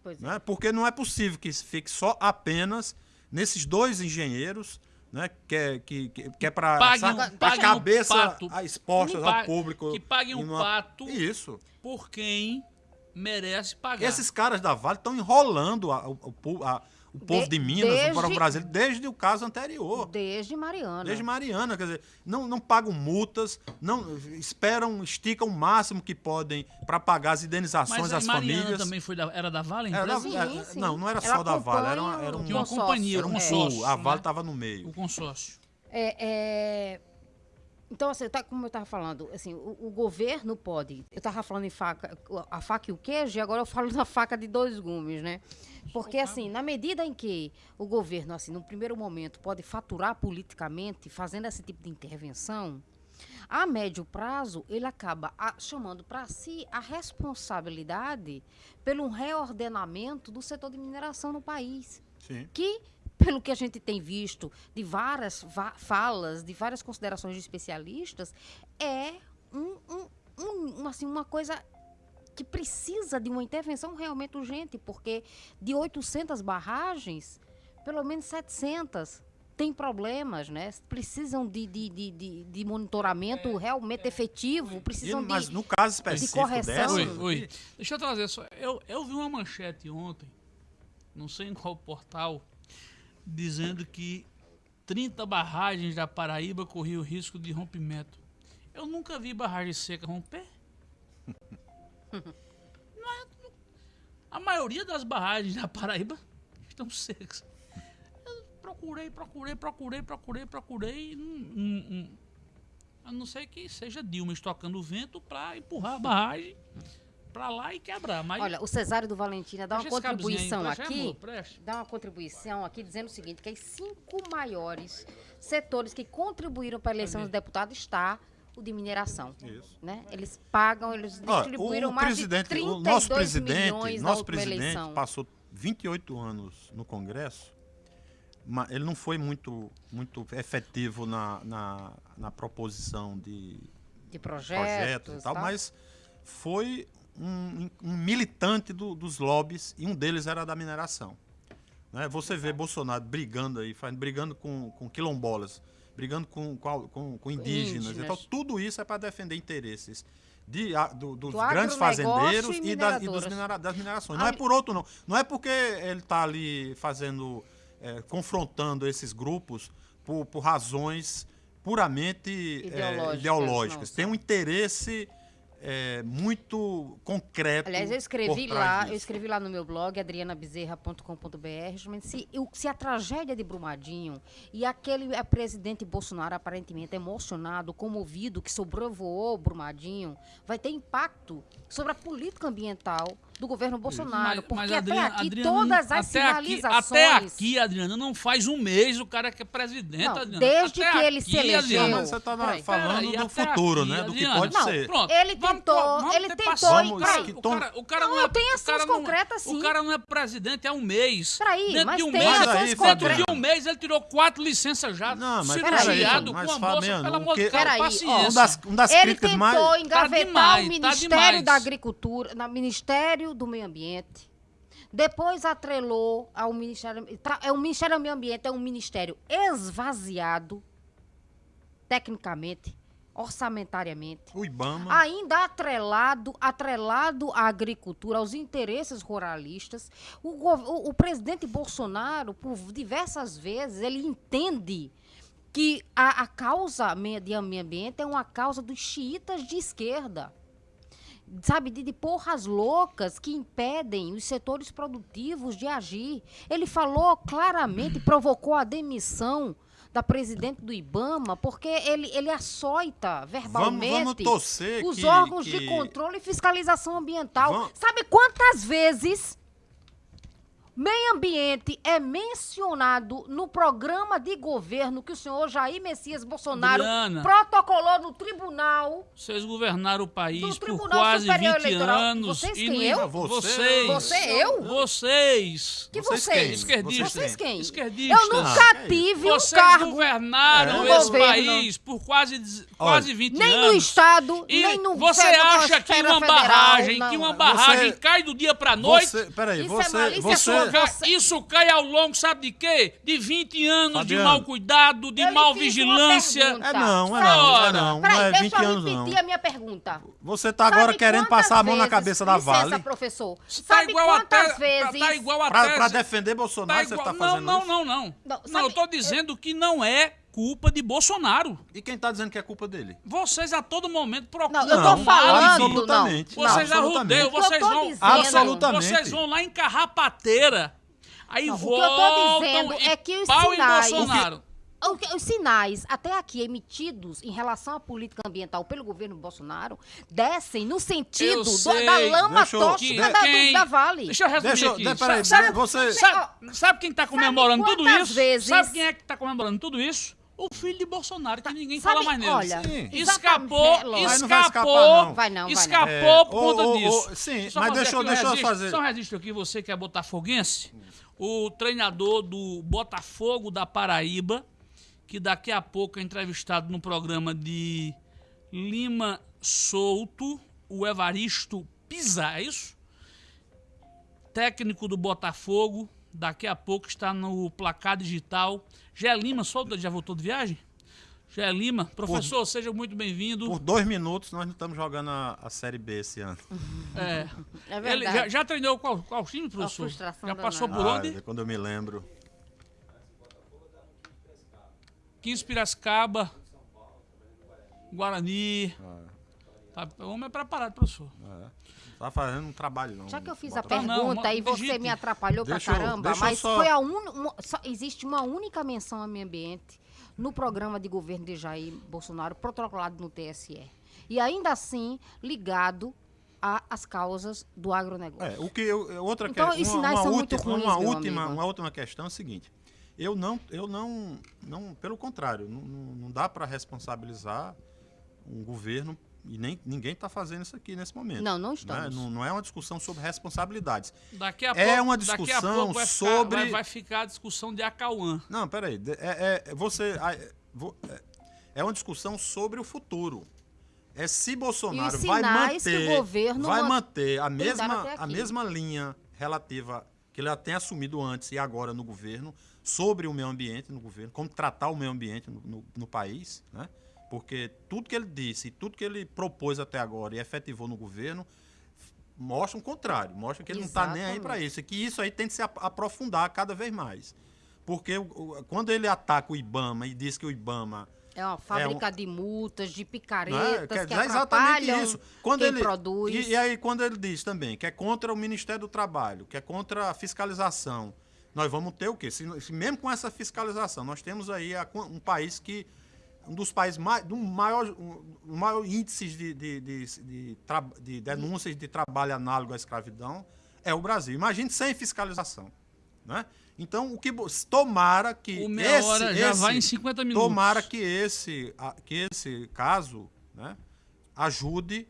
Speaker 5: Pois é.
Speaker 4: né? Porque não é possível que fique só apenas nesses dois engenheiros, né? Que é, que, que, é para a
Speaker 2: paguem um
Speaker 4: cabeça
Speaker 2: pato.
Speaker 4: a expostas ao público.
Speaker 2: que paguem um
Speaker 4: uma-
Speaker 2: pato.
Speaker 4: Isso.
Speaker 2: Por quem merece pagar.
Speaker 4: Esses caras da Vale estão enrolando a- po- a- o povo de,
Speaker 5: De-
Speaker 4: Minas,
Speaker 5: desde-
Speaker 4: o povo brasileiro, desde o caso anterior.
Speaker 5: Desde Mariana.
Speaker 4: Desde Mariana, quer dizer, não, não pagam multas, não esperam, esticam o máximo que podem para pagar as indenizações
Speaker 2: Mas a
Speaker 4: às
Speaker 2: Mariana
Speaker 4: famílias.
Speaker 2: também foi da, era da Vale,
Speaker 4: Era da-?
Speaker 5: Sim,
Speaker 4: era-
Speaker 5: sim.
Speaker 4: Não, não era
Speaker 5: Ela
Speaker 4: só da Vale, era, uma- era um,
Speaker 2: uma
Speaker 5: consórcio,
Speaker 2: companhia,
Speaker 4: era
Speaker 2: um consórcio.
Speaker 4: pool, a Vale
Speaker 2: né?
Speaker 4: estava no meio.
Speaker 2: O consórcio.
Speaker 5: É, é, Então, assim, tá, como eu estava falando, assim, o, o governo pode. Eu estava falando em faca, a faca e o queijo, e agora eu falo na faca de dois gumes, né? Porque, assim, na medida em que o governo, assim, no primeiro momento, pode faturar politicamente, fazendo esse tipo de intervenção, a médio prazo, ele acaba a- chamando para si a responsabilidade pelo reordenamento do setor de mineração no país
Speaker 4: Sim.
Speaker 5: que, pelo que a gente tem visto de várias va- falas, de várias considerações de especialistas, é um, um- um- assim, uma coisa que precisa de uma intervenção realmente urgente, porque de 800 barragens, pelo menos 700 têm problemas, né? Precisam de, de, de, de- de monitoramento realmente efetivo,
Speaker 4: E,
Speaker 5: precisam
Speaker 4: mas
Speaker 5: de...
Speaker 4: no caso específico
Speaker 5: correção.
Speaker 4: dessa,
Speaker 2: Oi, oi. Deixa eu trazer só. Eu, eu vi uma manchete ontem, não sei em qual portal, dizendo que 30 barragens da Paraíba corriam risco de rompimento. Eu nunca vi barragem seca romper. É- a maioria das barragens da Paraíba estão secas. Eu procurei, procurei, procurei, procurei, procurei. A não ser que seja Dilma estocando o vento para empurrar a barragem para lá e quebrar. Mas
Speaker 5: Olha, o Cesário do Valentina dá uma
Speaker 2: Deixa aí,
Speaker 5: contribuição aqui.
Speaker 2: preste.
Speaker 5: dá uma contribuição aqui dizendo o seguinte, que as cinco maiores setores que contribuíram para a eleição do deputado está o de mineração.
Speaker 4: Isso.
Speaker 5: Né? Eles pagam, eles distribuíram
Speaker 4: o
Speaker 5: mais
Speaker 4: presidente,
Speaker 5: de 32
Speaker 4: o nosso presidente, nosso presidente
Speaker 5: eleição.
Speaker 4: passou 28 anos no Congresso, mas ele não foi muito, muito efetivo na, na, na proposição de
Speaker 5: De projetos,
Speaker 4: projetos e tal,
Speaker 5: tal.
Speaker 4: mas foi um, um militante do- dos lobbies e um deles era da mineração. Né? Você vê Bolsonaro brigando aí, faz- brigando com, com quilombolas, brigando com, com, com- indígenas.
Speaker 5: Indígenas.
Speaker 4: Então, tudo isso é para defender interesses de, a- do- dos
Speaker 5: Do
Speaker 4: grandes fazendeiros
Speaker 5: e
Speaker 4: e, das, e dos minera- das minerações. Não é
Speaker 5: Ali-
Speaker 4: por outro, não. Não é porque ele está ali fazendo, é, confrontando esses grupos por, por razões puramente é,
Speaker 5: Ideológicas,
Speaker 4: ideológicas.
Speaker 5: não,
Speaker 4: Tem um interesse é, muito concreto.
Speaker 5: Aliás, eu escrevi lá,
Speaker 4: disso.
Speaker 5: eu escrevi lá no meu blog, adrianabezerra.com.br, justamente se, se a tragédia de Brumadinho e aquele eh, presidente Bolsonaro aparentemente emocionado, comovido, que sobrevoou Brumadinho, vai ter impacto sobre a política ambiental do governo Bolsonaro. porque até
Speaker 2: Adriana-
Speaker 5: aqui
Speaker 2: Adriana,
Speaker 5: todas as
Speaker 2: até aqui-
Speaker 5: sinalizações...
Speaker 2: Até aqui, Adriana, não faz um mês o cara que é presidente,
Speaker 5: Não,
Speaker 2: Adriana.
Speaker 5: desde
Speaker 2: Até
Speaker 5: que ele se
Speaker 2: aqui,
Speaker 5: elegeu-
Speaker 2: Adriana.
Speaker 4: Mas você
Speaker 5: Peraí,
Speaker 4: falando do
Speaker 2: até
Speaker 4: futuro,
Speaker 2: aqui,
Speaker 4: né? Do que pode
Speaker 5: Não,
Speaker 4: ser.
Speaker 2: Pronto,
Speaker 5: Ele
Speaker 2: vamos
Speaker 5: tentou-
Speaker 2: co- vamos
Speaker 5: ele tentou
Speaker 2: o cara, o cara
Speaker 5: Não,
Speaker 2: não, é,
Speaker 5: tem ações
Speaker 2: não-
Speaker 5: concretas, sim.
Speaker 2: O cara não é presidente há um mês.
Speaker 5: Peraí,
Speaker 2: dentro
Speaker 5: mas
Speaker 2: de um
Speaker 5: tem
Speaker 2: mês,
Speaker 4: ações
Speaker 2: dentro de
Speaker 4: concretas.
Speaker 2: um mês ele tirou quatro licenças já.
Speaker 4: Não, mas
Speaker 2: cirurgiado
Speaker 4: peraí,
Speaker 2: com a
Speaker 4: mas,
Speaker 2: moça,
Speaker 4: Fabiano,
Speaker 2: pelo amor de Deus, paciência.
Speaker 4: Um das, um das
Speaker 5: Ele
Speaker 4: críticas
Speaker 5: tentou
Speaker 4: mais.
Speaker 5: engavetar
Speaker 2: demais,
Speaker 5: o
Speaker 2: tá
Speaker 5: Ministério da Agricultura, no Ministério do Meio Ambiente. Depois atrelou ao Ministério. É o Ministério do Meio Ambiente é um ministério esvaziado, tecnicamente, orçamentariamente.
Speaker 4: O Ibama.
Speaker 5: Ainda atrelado, atrelado à agricultura, aos interesses ruralistas. O, o- o presidente Bolsonaro, por diversas vezes, ele entende que a, a causa de meio ambiente é uma causa dos xiitas de esquerda. Sabe, de, de porras loucas que impedem os setores produtivos de agir. Ele falou claramente, provocou a demissão da presidente do IBAMA, porque ele, ele açoita verbalmente
Speaker 4: vamos torcer
Speaker 5: os
Speaker 4: que-
Speaker 5: órgãos
Speaker 4: que-
Speaker 5: de controle e fiscalização ambiental.
Speaker 4: Vamos-
Speaker 5: Sabe quantas vezes meio ambiente é mencionado no programa de governo que o senhor Jair Messias Bolsonaro
Speaker 2: Adriana.
Speaker 5: protocolou no tribunal?
Speaker 2: Vocês governaram o país por
Speaker 5: Tribunal
Speaker 2: quase
Speaker 5: Superior
Speaker 2: 20
Speaker 5: Eleitoral.
Speaker 2: anos.
Speaker 5: Vocês
Speaker 2: e
Speaker 5: quem,
Speaker 2: não-
Speaker 5: eu?
Speaker 2: Vocês.
Speaker 5: Você, eu?
Speaker 2: Vocês.
Speaker 5: Que
Speaker 4: Vocês
Speaker 5: vocês?
Speaker 4: quem?
Speaker 2: Esquerdistas.
Speaker 5: Vocês quem?
Speaker 2: Esquerdistas.
Speaker 5: Eu nunca
Speaker 4: Ah,
Speaker 5: tive um
Speaker 2: Vocês
Speaker 5: cargo
Speaker 2: governaram
Speaker 5: no
Speaker 2: esse
Speaker 5: governo.
Speaker 2: país por quase, quase 20
Speaker 5: nem
Speaker 2: anos.
Speaker 5: no estado,
Speaker 2: E
Speaker 5: nem no
Speaker 2: você acha que uma
Speaker 5: federal,
Speaker 2: barragem,
Speaker 5: não.
Speaker 2: que uma barragem
Speaker 4: Você-
Speaker 2: cai do dia pra noite?
Speaker 4: Você, peraí,
Speaker 5: Isso é
Speaker 4: você,
Speaker 5: malícia
Speaker 4: você,
Speaker 5: sua,
Speaker 2: Ca-
Speaker 5: Você-
Speaker 2: Isso cai ao longo, sabe de quê? De 20 anos de
Speaker 4: Fabiano.
Speaker 2: mau cuidado, de
Speaker 5: Eu
Speaker 2: mal vigilância.
Speaker 4: É não, é não, é não, não
Speaker 5: Peraí,
Speaker 4: é
Speaker 5: deixa
Speaker 4: 20
Speaker 5: eu
Speaker 4: anos não.
Speaker 5: repetir a minha pergunta.
Speaker 4: Você tá agora
Speaker 5: Sabe
Speaker 4: querendo passar a mão na cabeça da
Speaker 5: licença,
Speaker 4: Vale
Speaker 5: professor.
Speaker 2: Tá
Speaker 5: Sabe
Speaker 2: igual a
Speaker 5: quantas
Speaker 2: te-
Speaker 5: vezes...
Speaker 2: Tá igual a
Speaker 4: pra,
Speaker 2: tese.
Speaker 4: pra defender Bolsonaro,
Speaker 2: Tá
Speaker 4: você
Speaker 2: igual-
Speaker 4: tá
Speaker 2: não,
Speaker 4: fazendo
Speaker 2: não,
Speaker 4: isso?
Speaker 2: não, não.
Speaker 5: Não,
Speaker 2: Não,
Speaker 5: sabe-
Speaker 2: eu tô dizendo que não é culpa de Bolsonaro.
Speaker 4: E quem tá dizendo que é culpa dele?
Speaker 2: Vocês a todo momento procuram.
Speaker 5: Não, eu tô falando,
Speaker 4: absolutamente.
Speaker 5: não.
Speaker 2: Vocês arrudeiam,
Speaker 5: O que eu
Speaker 2: vocês
Speaker 5: tô
Speaker 2: vão,
Speaker 5: dizendo-
Speaker 4: Absolutamente.
Speaker 2: vocês vão lá em carrapateira. Aí
Speaker 5: Não, o que eu
Speaker 2: voltam
Speaker 5: tô dizendo
Speaker 2: e
Speaker 5: é que os
Speaker 2: pau
Speaker 5: sinais-
Speaker 2: em Bolsonaro.
Speaker 5: O que- Os sinais, até aqui emitidos em relação à política ambiental pelo governo Bolsonaro, descem no sentido do- da lama
Speaker 4: Deixa
Speaker 5: tóxica da,
Speaker 2: quem-
Speaker 5: da Vale.
Speaker 2: Deixa eu resumir
Speaker 4: Deixa eu-
Speaker 2: aqui.
Speaker 4: de- peraí,
Speaker 2: sabe,
Speaker 4: você-
Speaker 2: sabe, sabe quem tá comemorando tudo isso?
Speaker 5: vezes-
Speaker 2: Sabe quem é que tá comemorando tudo isso? O filho de Bolsonaro, que ninguém
Speaker 5: Sabe,
Speaker 2: fala mais nele.
Speaker 5: olha,
Speaker 4: Sim.
Speaker 2: Escapou,
Speaker 5: exatamente,
Speaker 4: Mas não vai escapar,
Speaker 2: escapou,
Speaker 4: não.
Speaker 5: Vai não, vai não.
Speaker 2: escapou
Speaker 4: É,
Speaker 2: por conta disso.
Speaker 4: ô, sim,
Speaker 2: Só
Speaker 4: mas deixa eu-
Speaker 2: um
Speaker 4: deixa eu fazer-
Speaker 2: Só um registro aqui, você que é botafoguense, o treinador do Botafogo da Paraíba, que daqui a pouco é entrevistado no programa de Lima Souto, o Evaristo Pisa, é isso? Técnico do Botafogo, daqui a pouco está no placar digital. Gé Lima, Souto, já voltou de viagem? Gé Lima, professor, seja muito bem-vindo.
Speaker 4: Por dois minutos nós não estamos jogando a, a Série B esse ano.
Speaker 2: É.
Speaker 5: É
Speaker 2: Ele
Speaker 5: verdade.
Speaker 2: já, já treinou qual, qual time, professor?
Speaker 5: frustração
Speaker 2: Já passou
Speaker 5: danada.
Speaker 2: por
Speaker 4: Ah,
Speaker 2: onde?
Speaker 4: quando eu me lembro.
Speaker 2: 15 Piracicaba, Guarani.
Speaker 4: Ah.
Speaker 2: Tá, o homem é preparado, professor.
Speaker 4: Tá fazendo um trabalho não.
Speaker 5: Já que eu fiz a
Speaker 4: Bota-
Speaker 2: Não, não,
Speaker 5: pergunta e você
Speaker 2: digite.
Speaker 5: me atrapalhou
Speaker 4: Deixa
Speaker 5: pra caramba,
Speaker 4: eu
Speaker 5: mas
Speaker 4: só-
Speaker 5: foi a un... uma- só existe uma única menção ao meio ambiente no programa de governo de Jair Bolsonaro, protocolado no TSE. E ainda assim, ligado às causas do agronegócio.
Speaker 4: É, o que eu, eu- outra
Speaker 5: Então,
Speaker 4: que,
Speaker 5: os
Speaker 4: uma,
Speaker 5: sinais
Speaker 4: uma
Speaker 5: são muito
Speaker 4: última,
Speaker 5: ruins,
Speaker 4: uma
Speaker 5: meu
Speaker 4: última,
Speaker 5: amigo.
Speaker 4: uma última questão é o seguinte. Eu não, eu não, não pelo contrário, não, não dá para responsabilizar um governo e nem ninguém está fazendo isso aqui nesse momento.
Speaker 5: Não, não
Speaker 4: né?
Speaker 5: estamos.
Speaker 4: Não, não é uma discussão sobre responsabilidades.
Speaker 2: Daqui a
Speaker 4: É
Speaker 2: pouco,
Speaker 4: uma
Speaker 2: daqui a
Speaker 4: discussão
Speaker 2: pouco vai ficar,
Speaker 4: sobre-
Speaker 2: vai, vai ficar a discussão de Acauã.
Speaker 4: Não, peraí. É, é, você, é, é- é uma discussão sobre o futuro. É se Bolsonaro vai
Speaker 5: sinais que o
Speaker 4: manter,
Speaker 5: governo
Speaker 4: vai
Speaker 5: man-
Speaker 4: manter a mesma, a mesma linha relativa que ele já tem assumido antes e agora no governo sobre o meio ambiente no governo, como tratar o meio ambiente no, no- no país, né? Porque tudo que ele disse, tudo que ele propôs até agora e efetivou no governo mostra o contrário, mostra que ele não está nem aí para
Speaker 5: Exatamente.
Speaker 4: isso, e que isso aí tem que se ap- aprofundar cada vez mais. Porque quando ele ataca o IBAMA e diz que o IBAMA
Speaker 5: É uma fábrica de multas, de
Speaker 4: é?
Speaker 5: picaretas
Speaker 4: Quer
Speaker 5: que
Speaker 4: dizer exatamente
Speaker 5: atrapalham
Speaker 4: isso. Quando ele,
Speaker 5: produz.
Speaker 4: E, e aí, quando ele diz também que é contra o Ministério do Trabalho, que é contra a fiscalização, nós vamos ter o quê? Se, se mesmo com essa fiscalização, nós temos aí a- um país que. Um dos países mais. do maior, um, maior índices de, de, de, de denúncias de trabalho análogo à escravidão é o Brasil. Imagine sem fiscalização. Né? Então, o que. Tomara que.
Speaker 2: O meia
Speaker 4: esse,
Speaker 2: hora já
Speaker 4: esse-
Speaker 2: vai em 50 minutos.
Speaker 4: Tomara que esse, que esse caso né, ajude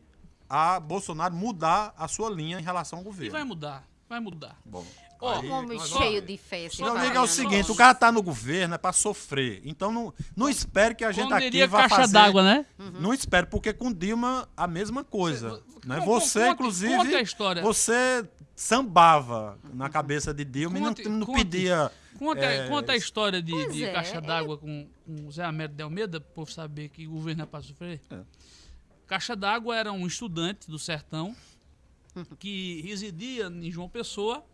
Speaker 4: a Bolsonaro mudar a sua linha em relação ao
Speaker 2: E
Speaker 4: governo.
Speaker 2: vai mudar, vai mudar.
Speaker 4: Bom,
Speaker 2: Ó,
Speaker 4: aí
Speaker 5: Um homem cheio de fé. esse
Speaker 4: Meu amigo, é o seguinte, o cara tá no governo é para sofrer. Então não, não espere que a gente
Speaker 2: Como
Speaker 4: aqui vá
Speaker 2: caixa
Speaker 4: fazer...
Speaker 2: d'água, né?
Speaker 4: Não espere, porque com Dilma a mesma coisa.
Speaker 2: Você-
Speaker 4: né? Você,
Speaker 2: conte-
Speaker 4: inclusive,
Speaker 2: conte a história.
Speaker 4: você sambava na cabeça de Dilma
Speaker 2: Conte-
Speaker 4: e não, não
Speaker 2: conte.
Speaker 4: pedia...
Speaker 2: Conta,
Speaker 4: é,
Speaker 2: conta a história de, de
Speaker 5: é,
Speaker 2: caixa
Speaker 5: é-
Speaker 2: d'água com, com o Zé Américo de Almeida, para povo saber que o governo é para sofrer.
Speaker 4: É.
Speaker 2: Caixa d'água era um estudante do sertão que residia em João Pessoa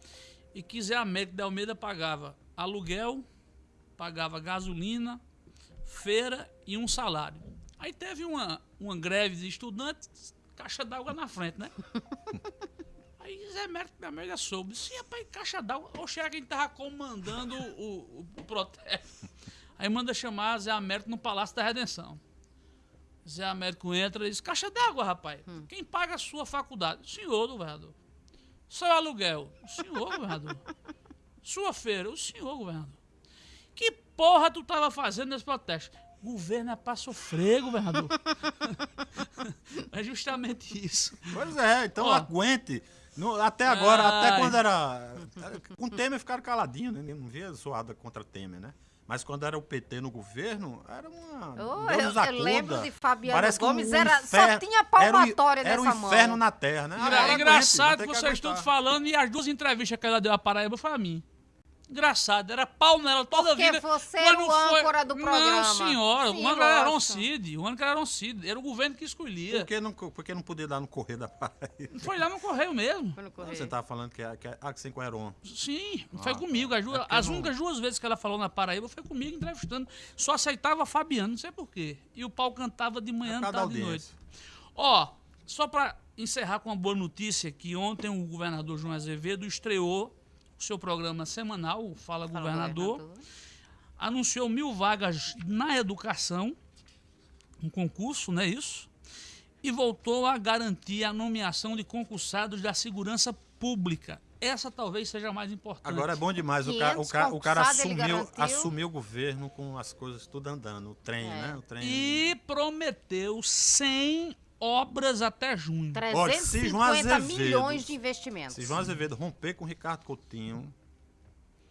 Speaker 2: e que Zé Américo de Almeida pagava aluguel, pagava gasolina, feira e um salário. Aí teve uma, uma greve de estudantes, caixa d'água na frente, né? Aí Zé Mérito, minha amiga, soube. Sim, rapaz, caixa d'água. Oxe, era quem tava comandando o, o, o protesto. Aí manda chamar Zé Américo no Palácio da Redenção. Zé Américo entra e diz: Caixa d'água, rapaz. Quem paga a sua faculdade? O senhor, governador. Seu aluguel? O senhor, governador. Sua feira? O senhor, governador. Que porra tu tava fazendo nesse protesto? Governo é pra sofrer, governador. é justamente isso.
Speaker 4: Pois é, então
Speaker 2: Ó.
Speaker 4: aguente. No- até agora, até
Speaker 2: Ai.
Speaker 4: quando era. Com Temer ficaram caladinhos, né? Não via zoada contra Temer, né? Mas quando era o PT no governo, era uma.
Speaker 5: Oh, eu- eu lembro de Fabiano
Speaker 4: Parece que
Speaker 5: Gomes,
Speaker 4: o
Speaker 5: era- só
Speaker 4: inferno-
Speaker 5: tinha palmatória
Speaker 4: era o,
Speaker 5: nessa
Speaker 4: Era o inferno
Speaker 5: mão.
Speaker 4: na terra, né? Agora aguente,
Speaker 2: engraçado vocês
Speaker 4: aguentar.
Speaker 2: falando e as duas entrevistas que ela deu a Paraíba foi a mim. Engraçado, era pau nela toda a
Speaker 5: Porque
Speaker 2: vida.
Speaker 5: você
Speaker 2: mas
Speaker 5: era
Speaker 2: não
Speaker 5: o
Speaker 2: foi-
Speaker 5: âncora do
Speaker 2: Não,
Speaker 5: programa.
Speaker 2: senhora,
Speaker 5: Sim,
Speaker 2: o âncora era
Speaker 5: lógico.
Speaker 2: Roncide, o âncora era Roncide, era o governo que escolhia.
Speaker 4: Por que não, por que não podia dar no correio da Paraíba?
Speaker 2: Foi lá no correio mesmo.
Speaker 5: Foi no correio.
Speaker 4: Você tava falando que é, que é ah, que sem com Heron.
Speaker 2: Sim, foi
Speaker 4: Ah,
Speaker 2: comigo.
Speaker 4: tá.
Speaker 2: As, duas-
Speaker 4: É porque
Speaker 2: as
Speaker 4: não-
Speaker 2: únicas duas vezes que ela falou na Paraíba foi comigo entrevistando. Só aceitava Fabiano, não sei porquê. E o pau cantava de manhã,
Speaker 4: É por
Speaker 2: tarde e noite. Ó, só para encerrar com uma boa notícia, que ontem o governador João Azevedo estreou seu programa semanal, o Fala,
Speaker 5: Fala,
Speaker 2: governador, anunciou mil vagas na educação, um concurso, não é isso? E voltou a garantir a nomeação de concursados da segurança pública. Essa talvez seja a mais importante.
Speaker 4: Agora é bom demais. O, ca, o,
Speaker 5: 500
Speaker 4: ca, o cara assumiu, assumiu o governo com as coisas tudo andando. O trem,
Speaker 5: É.
Speaker 4: né? O trem.
Speaker 2: E prometeu 100 obras até junho.
Speaker 4: Olha, se João
Speaker 5: 350
Speaker 4: Azevedo-
Speaker 5: milhões de investimentos.
Speaker 4: Se João Azevedo romper com o Ricardo Coutinho,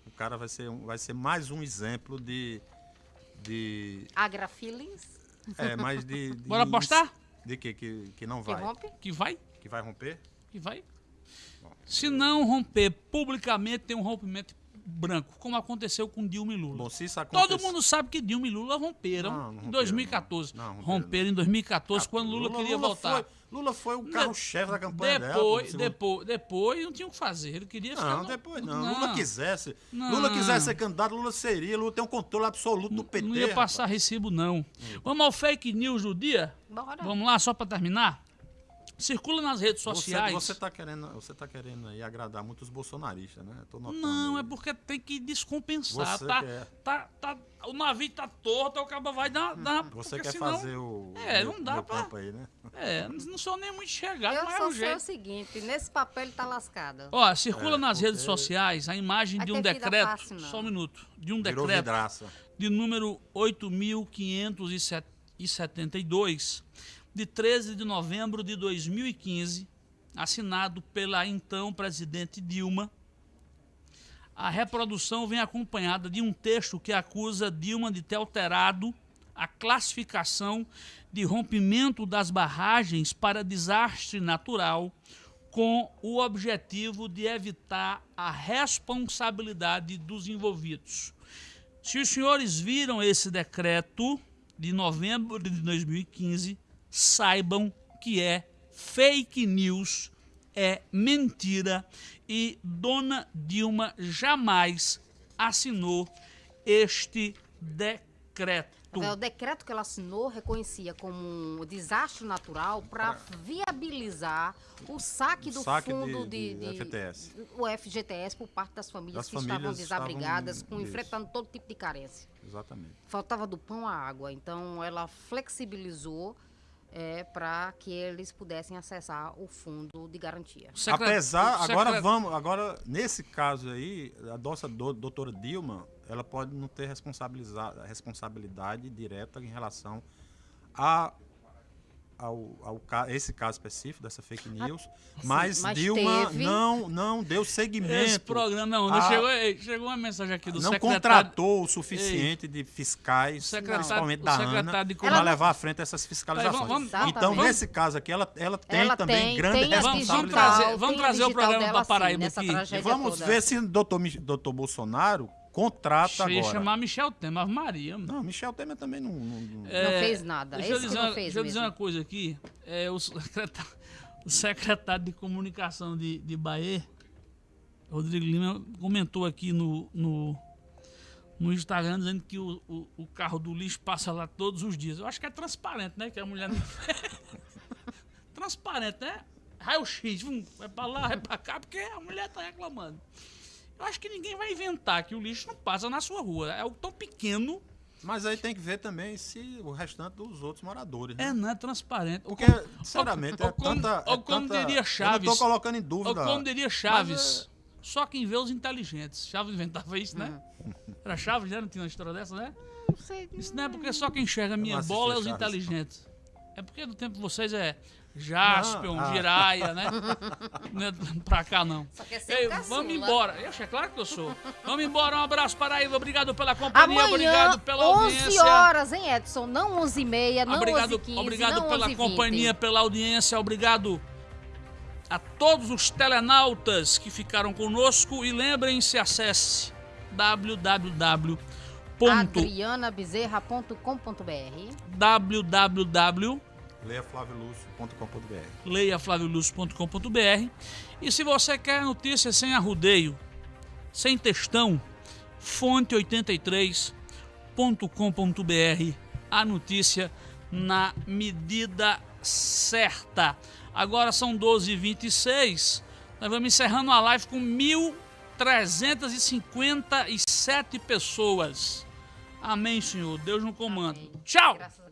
Speaker 4: o cara vai ser, vai ser mais um exemplo de. de
Speaker 5: Agra Feelings,
Speaker 4: é, mais de. de
Speaker 2: Bora apostar?
Speaker 4: De que, que, que não
Speaker 5: que
Speaker 4: vai.
Speaker 5: rompe.
Speaker 2: Que vai?
Speaker 4: Que vai romper?
Speaker 2: Que vai. Se não romper publicamente, tem um rompimento branco, como aconteceu com Dilma e Lula.
Speaker 4: Bom, se isso acontecer.
Speaker 2: Todo mundo sabe que Dilma e Lula romperam
Speaker 4: Não, não
Speaker 2: em
Speaker 4: romperam,
Speaker 2: 2014.
Speaker 4: não. Não, romperam,
Speaker 2: romperam em 2014, quando Lula, queria voltar.
Speaker 4: Foi, Lula foi o carro-chefe da campanha dela.
Speaker 2: Depois,
Speaker 4: segundo-
Speaker 2: depois, depois não tinha o que fazer. Ele queria ficar.
Speaker 4: Não,
Speaker 2: no-
Speaker 4: depois não. Lula quisesse.
Speaker 2: Não.
Speaker 4: Lula quisesse ser candidato, Lula seria. Lula tem um controle absoluto do PT.
Speaker 2: Não ia passar recibo, não. Vamos ao fake news do dia?
Speaker 5: Bora.
Speaker 2: Vamos lá, só para terminar? Circula nas redes
Speaker 4: Você,
Speaker 2: sociais.
Speaker 4: você tá querendo, você tá querendo aí agradar muito os bolsonaristas, né? Tô notando
Speaker 2: Não,
Speaker 4: aí.
Speaker 2: é porque tem que descompensar.
Speaker 4: Você
Speaker 2: Tá,
Speaker 4: quer.
Speaker 2: tá, tá, o navio tá torto, o cabo vai dar. dar
Speaker 4: Você quer
Speaker 2: senão-
Speaker 4: fazer o.
Speaker 2: É,
Speaker 4: o
Speaker 2: não dá
Speaker 4: meu
Speaker 2: pra-
Speaker 4: campo aí, né?
Speaker 2: É, não sou nem muito chegado,
Speaker 5: Eu
Speaker 2: mas é
Speaker 5: só
Speaker 2: o
Speaker 5: sei o
Speaker 2: jeito.
Speaker 5: seguinte, nesse papel ele tá lascado.
Speaker 2: Ó, circula
Speaker 4: É,
Speaker 2: nas redes sociais a imagem
Speaker 5: Vai
Speaker 2: de um decreto.
Speaker 5: fácil,
Speaker 2: só um minuto. De um
Speaker 4: Virou
Speaker 2: decreto
Speaker 4: vidraça.
Speaker 2: de número 8.572, de 13 de novembro de 2015, assinado pela então presidente Dilma. A reprodução vem acompanhada de um texto que acusa Dilma de ter alterado a classificação de rompimento das barragens para desastre natural com o objetivo de evitar a responsabilidade dos envolvidos. Se os senhores viram esse decreto de novembro de 2015, saibam que é fake news, é mentira e Dona Dilma jamais assinou este decreto.
Speaker 5: É, O decreto que ela assinou reconhecia como um desastre natural para viabilizar o saque do
Speaker 4: saque
Speaker 5: fundo
Speaker 4: de-
Speaker 5: de,
Speaker 4: de FGTS.
Speaker 5: o FGTS por parte das famílias
Speaker 4: Das
Speaker 5: que estavam
Speaker 4: famílias
Speaker 5: desabrigadas,
Speaker 4: estavam-
Speaker 5: com, enfrentando todo tipo de carência.
Speaker 4: Exatamente.
Speaker 5: Faltava do pão à água. Então ela flexibilizou para que eles pudessem acessar o fundo de garantia.
Speaker 2: Secre-
Speaker 4: Apesar,
Speaker 2: o
Speaker 4: agora vamos, agora nesse caso aí, a nossa do- doutora Dilma, ela pode não ter responsabilidade direta em relação a ao, ao esse caso específico dessa fake news, mas,
Speaker 5: mas
Speaker 4: Dilma
Speaker 5: teve-
Speaker 4: não não deu seguimento.
Speaker 2: Esse programa, não, não
Speaker 4: a-
Speaker 2: chegou, ei, chegou uma mensagem aqui do
Speaker 4: não
Speaker 2: secretário.
Speaker 4: contratou o suficiente de fiscais,
Speaker 2: secretário-
Speaker 4: principalmente da ANA,
Speaker 2: de
Speaker 4: para levar à frente essas fiscalizações.
Speaker 2: Vamos-
Speaker 5: vamos-
Speaker 4: então,
Speaker 5: Exatamente.
Speaker 4: nesse caso aqui, ela, ela tem
Speaker 5: Ela
Speaker 4: também
Speaker 5: tem-
Speaker 4: grande
Speaker 5: tem a
Speaker 2: Vamos- vamos
Speaker 4: responsabilidade.
Speaker 2: trazer- vamos trazer o
Speaker 5: digital
Speaker 2: programa pra Paraíba
Speaker 5: sim, nessa
Speaker 2: aqui.
Speaker 4: E vamos
Speaker 5: toda.
Speaker 4: ver se o doutor, doutor Bolsonaro contrata
Speaker 2: Ia
Speaker 4: agora.
Speaker 2: chamar Michel Temer, Ave Maria. mano.
Speaker 4: Não, Michel Temer também não. não- não-
Speaker 2: É,
Speaker 5: Não fez nada.
Speaker 2: Deixa eu dizer, uma- deixa eu dizer uma coisa aqui. É, o, secretário, o secretário de comunicação de, de Bahia, Rodrigo Lima, comentou aqui no, no, no Instagram dizendo que o, o, o carro do lixo passa lá todos os dias. Eu acho que é transparente, né? Que a mulher não. transparente, né? Raio-X, vai pra lá, vai pra cá, porque a mulher tá reclamando. Eu acho que ninguém vai inventar que o lixo não passa na sua rua. É algo tão pequeno.
Speaker 4: Mas aí tem que ver também se o restante dos outros moradores. Né?
Speaker 2: É, não é transparente.
Speaker 4: Porque,
Speaker 2: Ou como-
Speaker 4: sinceramente,
Speaker 2: ou
Speaker 4: é
Speaker 2: como-
Speaker 4: tanta.
Speaker 2: ou
Speaker 4: é
Speaker 2: como
Speaker 4: tanta-
Speaker 2: diria Chaves.
Speaker 4: Eu não tô colocando em
Speaker 2: Ou
Speaker 4: dúvida.
Speaker 2: como diria Chaves,
Speaker 4: Mas,
Speaker 2: só quem vê os inteligentes. Chaves inventava isso, né? Era Chaves, já não tinha uma história dessa, né?
Speaker 5: Não sei.
Speaker 2: Isso não é porque só quem enxerga a minha bola é os
Speaker 4: Chaves.
Speaker 2: inteligentes. É porque no tempo de vocês é Jaspion,
Speaker 4: ah.
Speaker 2: Jiraya, né? Não é pra cá, não.
Speaker 5: Só quer ser
Speaker 2: Ei,
Speaker 5: um
Speaker 2: vamos embora. Eu acho, é claro que eu sou. Vamos embora. Um abraço, Paraíba. Obrigado pela companhia.
Speaker 5: Amanhã,
Speaker 2: obrigado pela
Speaker 5: 11
Speaker 2: audiência.
Speaker 5: horas, hein, Edson? Não 11 e meia, não
Speaker 2: obrigado
Speaker 5: 11 e 15,
Speaker 2: obrigado
Speaker 5: não
Speaker 2: pela
Speaker 5: 11 20.
Speaker 2: companhia, pela audiência. Obrigado a todos os telenautas que ficaram conosco. E lembrem-se, acesse www.
Speaker 5: adrianabezerra.com.br
Speaker 2: www
Speaker 4: leiaflaviolúcio.com.br.
Speaker 2: leiaflavioluz.com.br e se você quer notícias sem arrudeio, sem textão, fonte83.com.br, a notícia na medida certa. Agora são 12h26, nós vamos encerrando a live com 1.357 pessoas. Amém, Senhor. Deus no comando.
Speaker 5: Amém.
Speaker 2: Tchau!
Speaker 5: Graças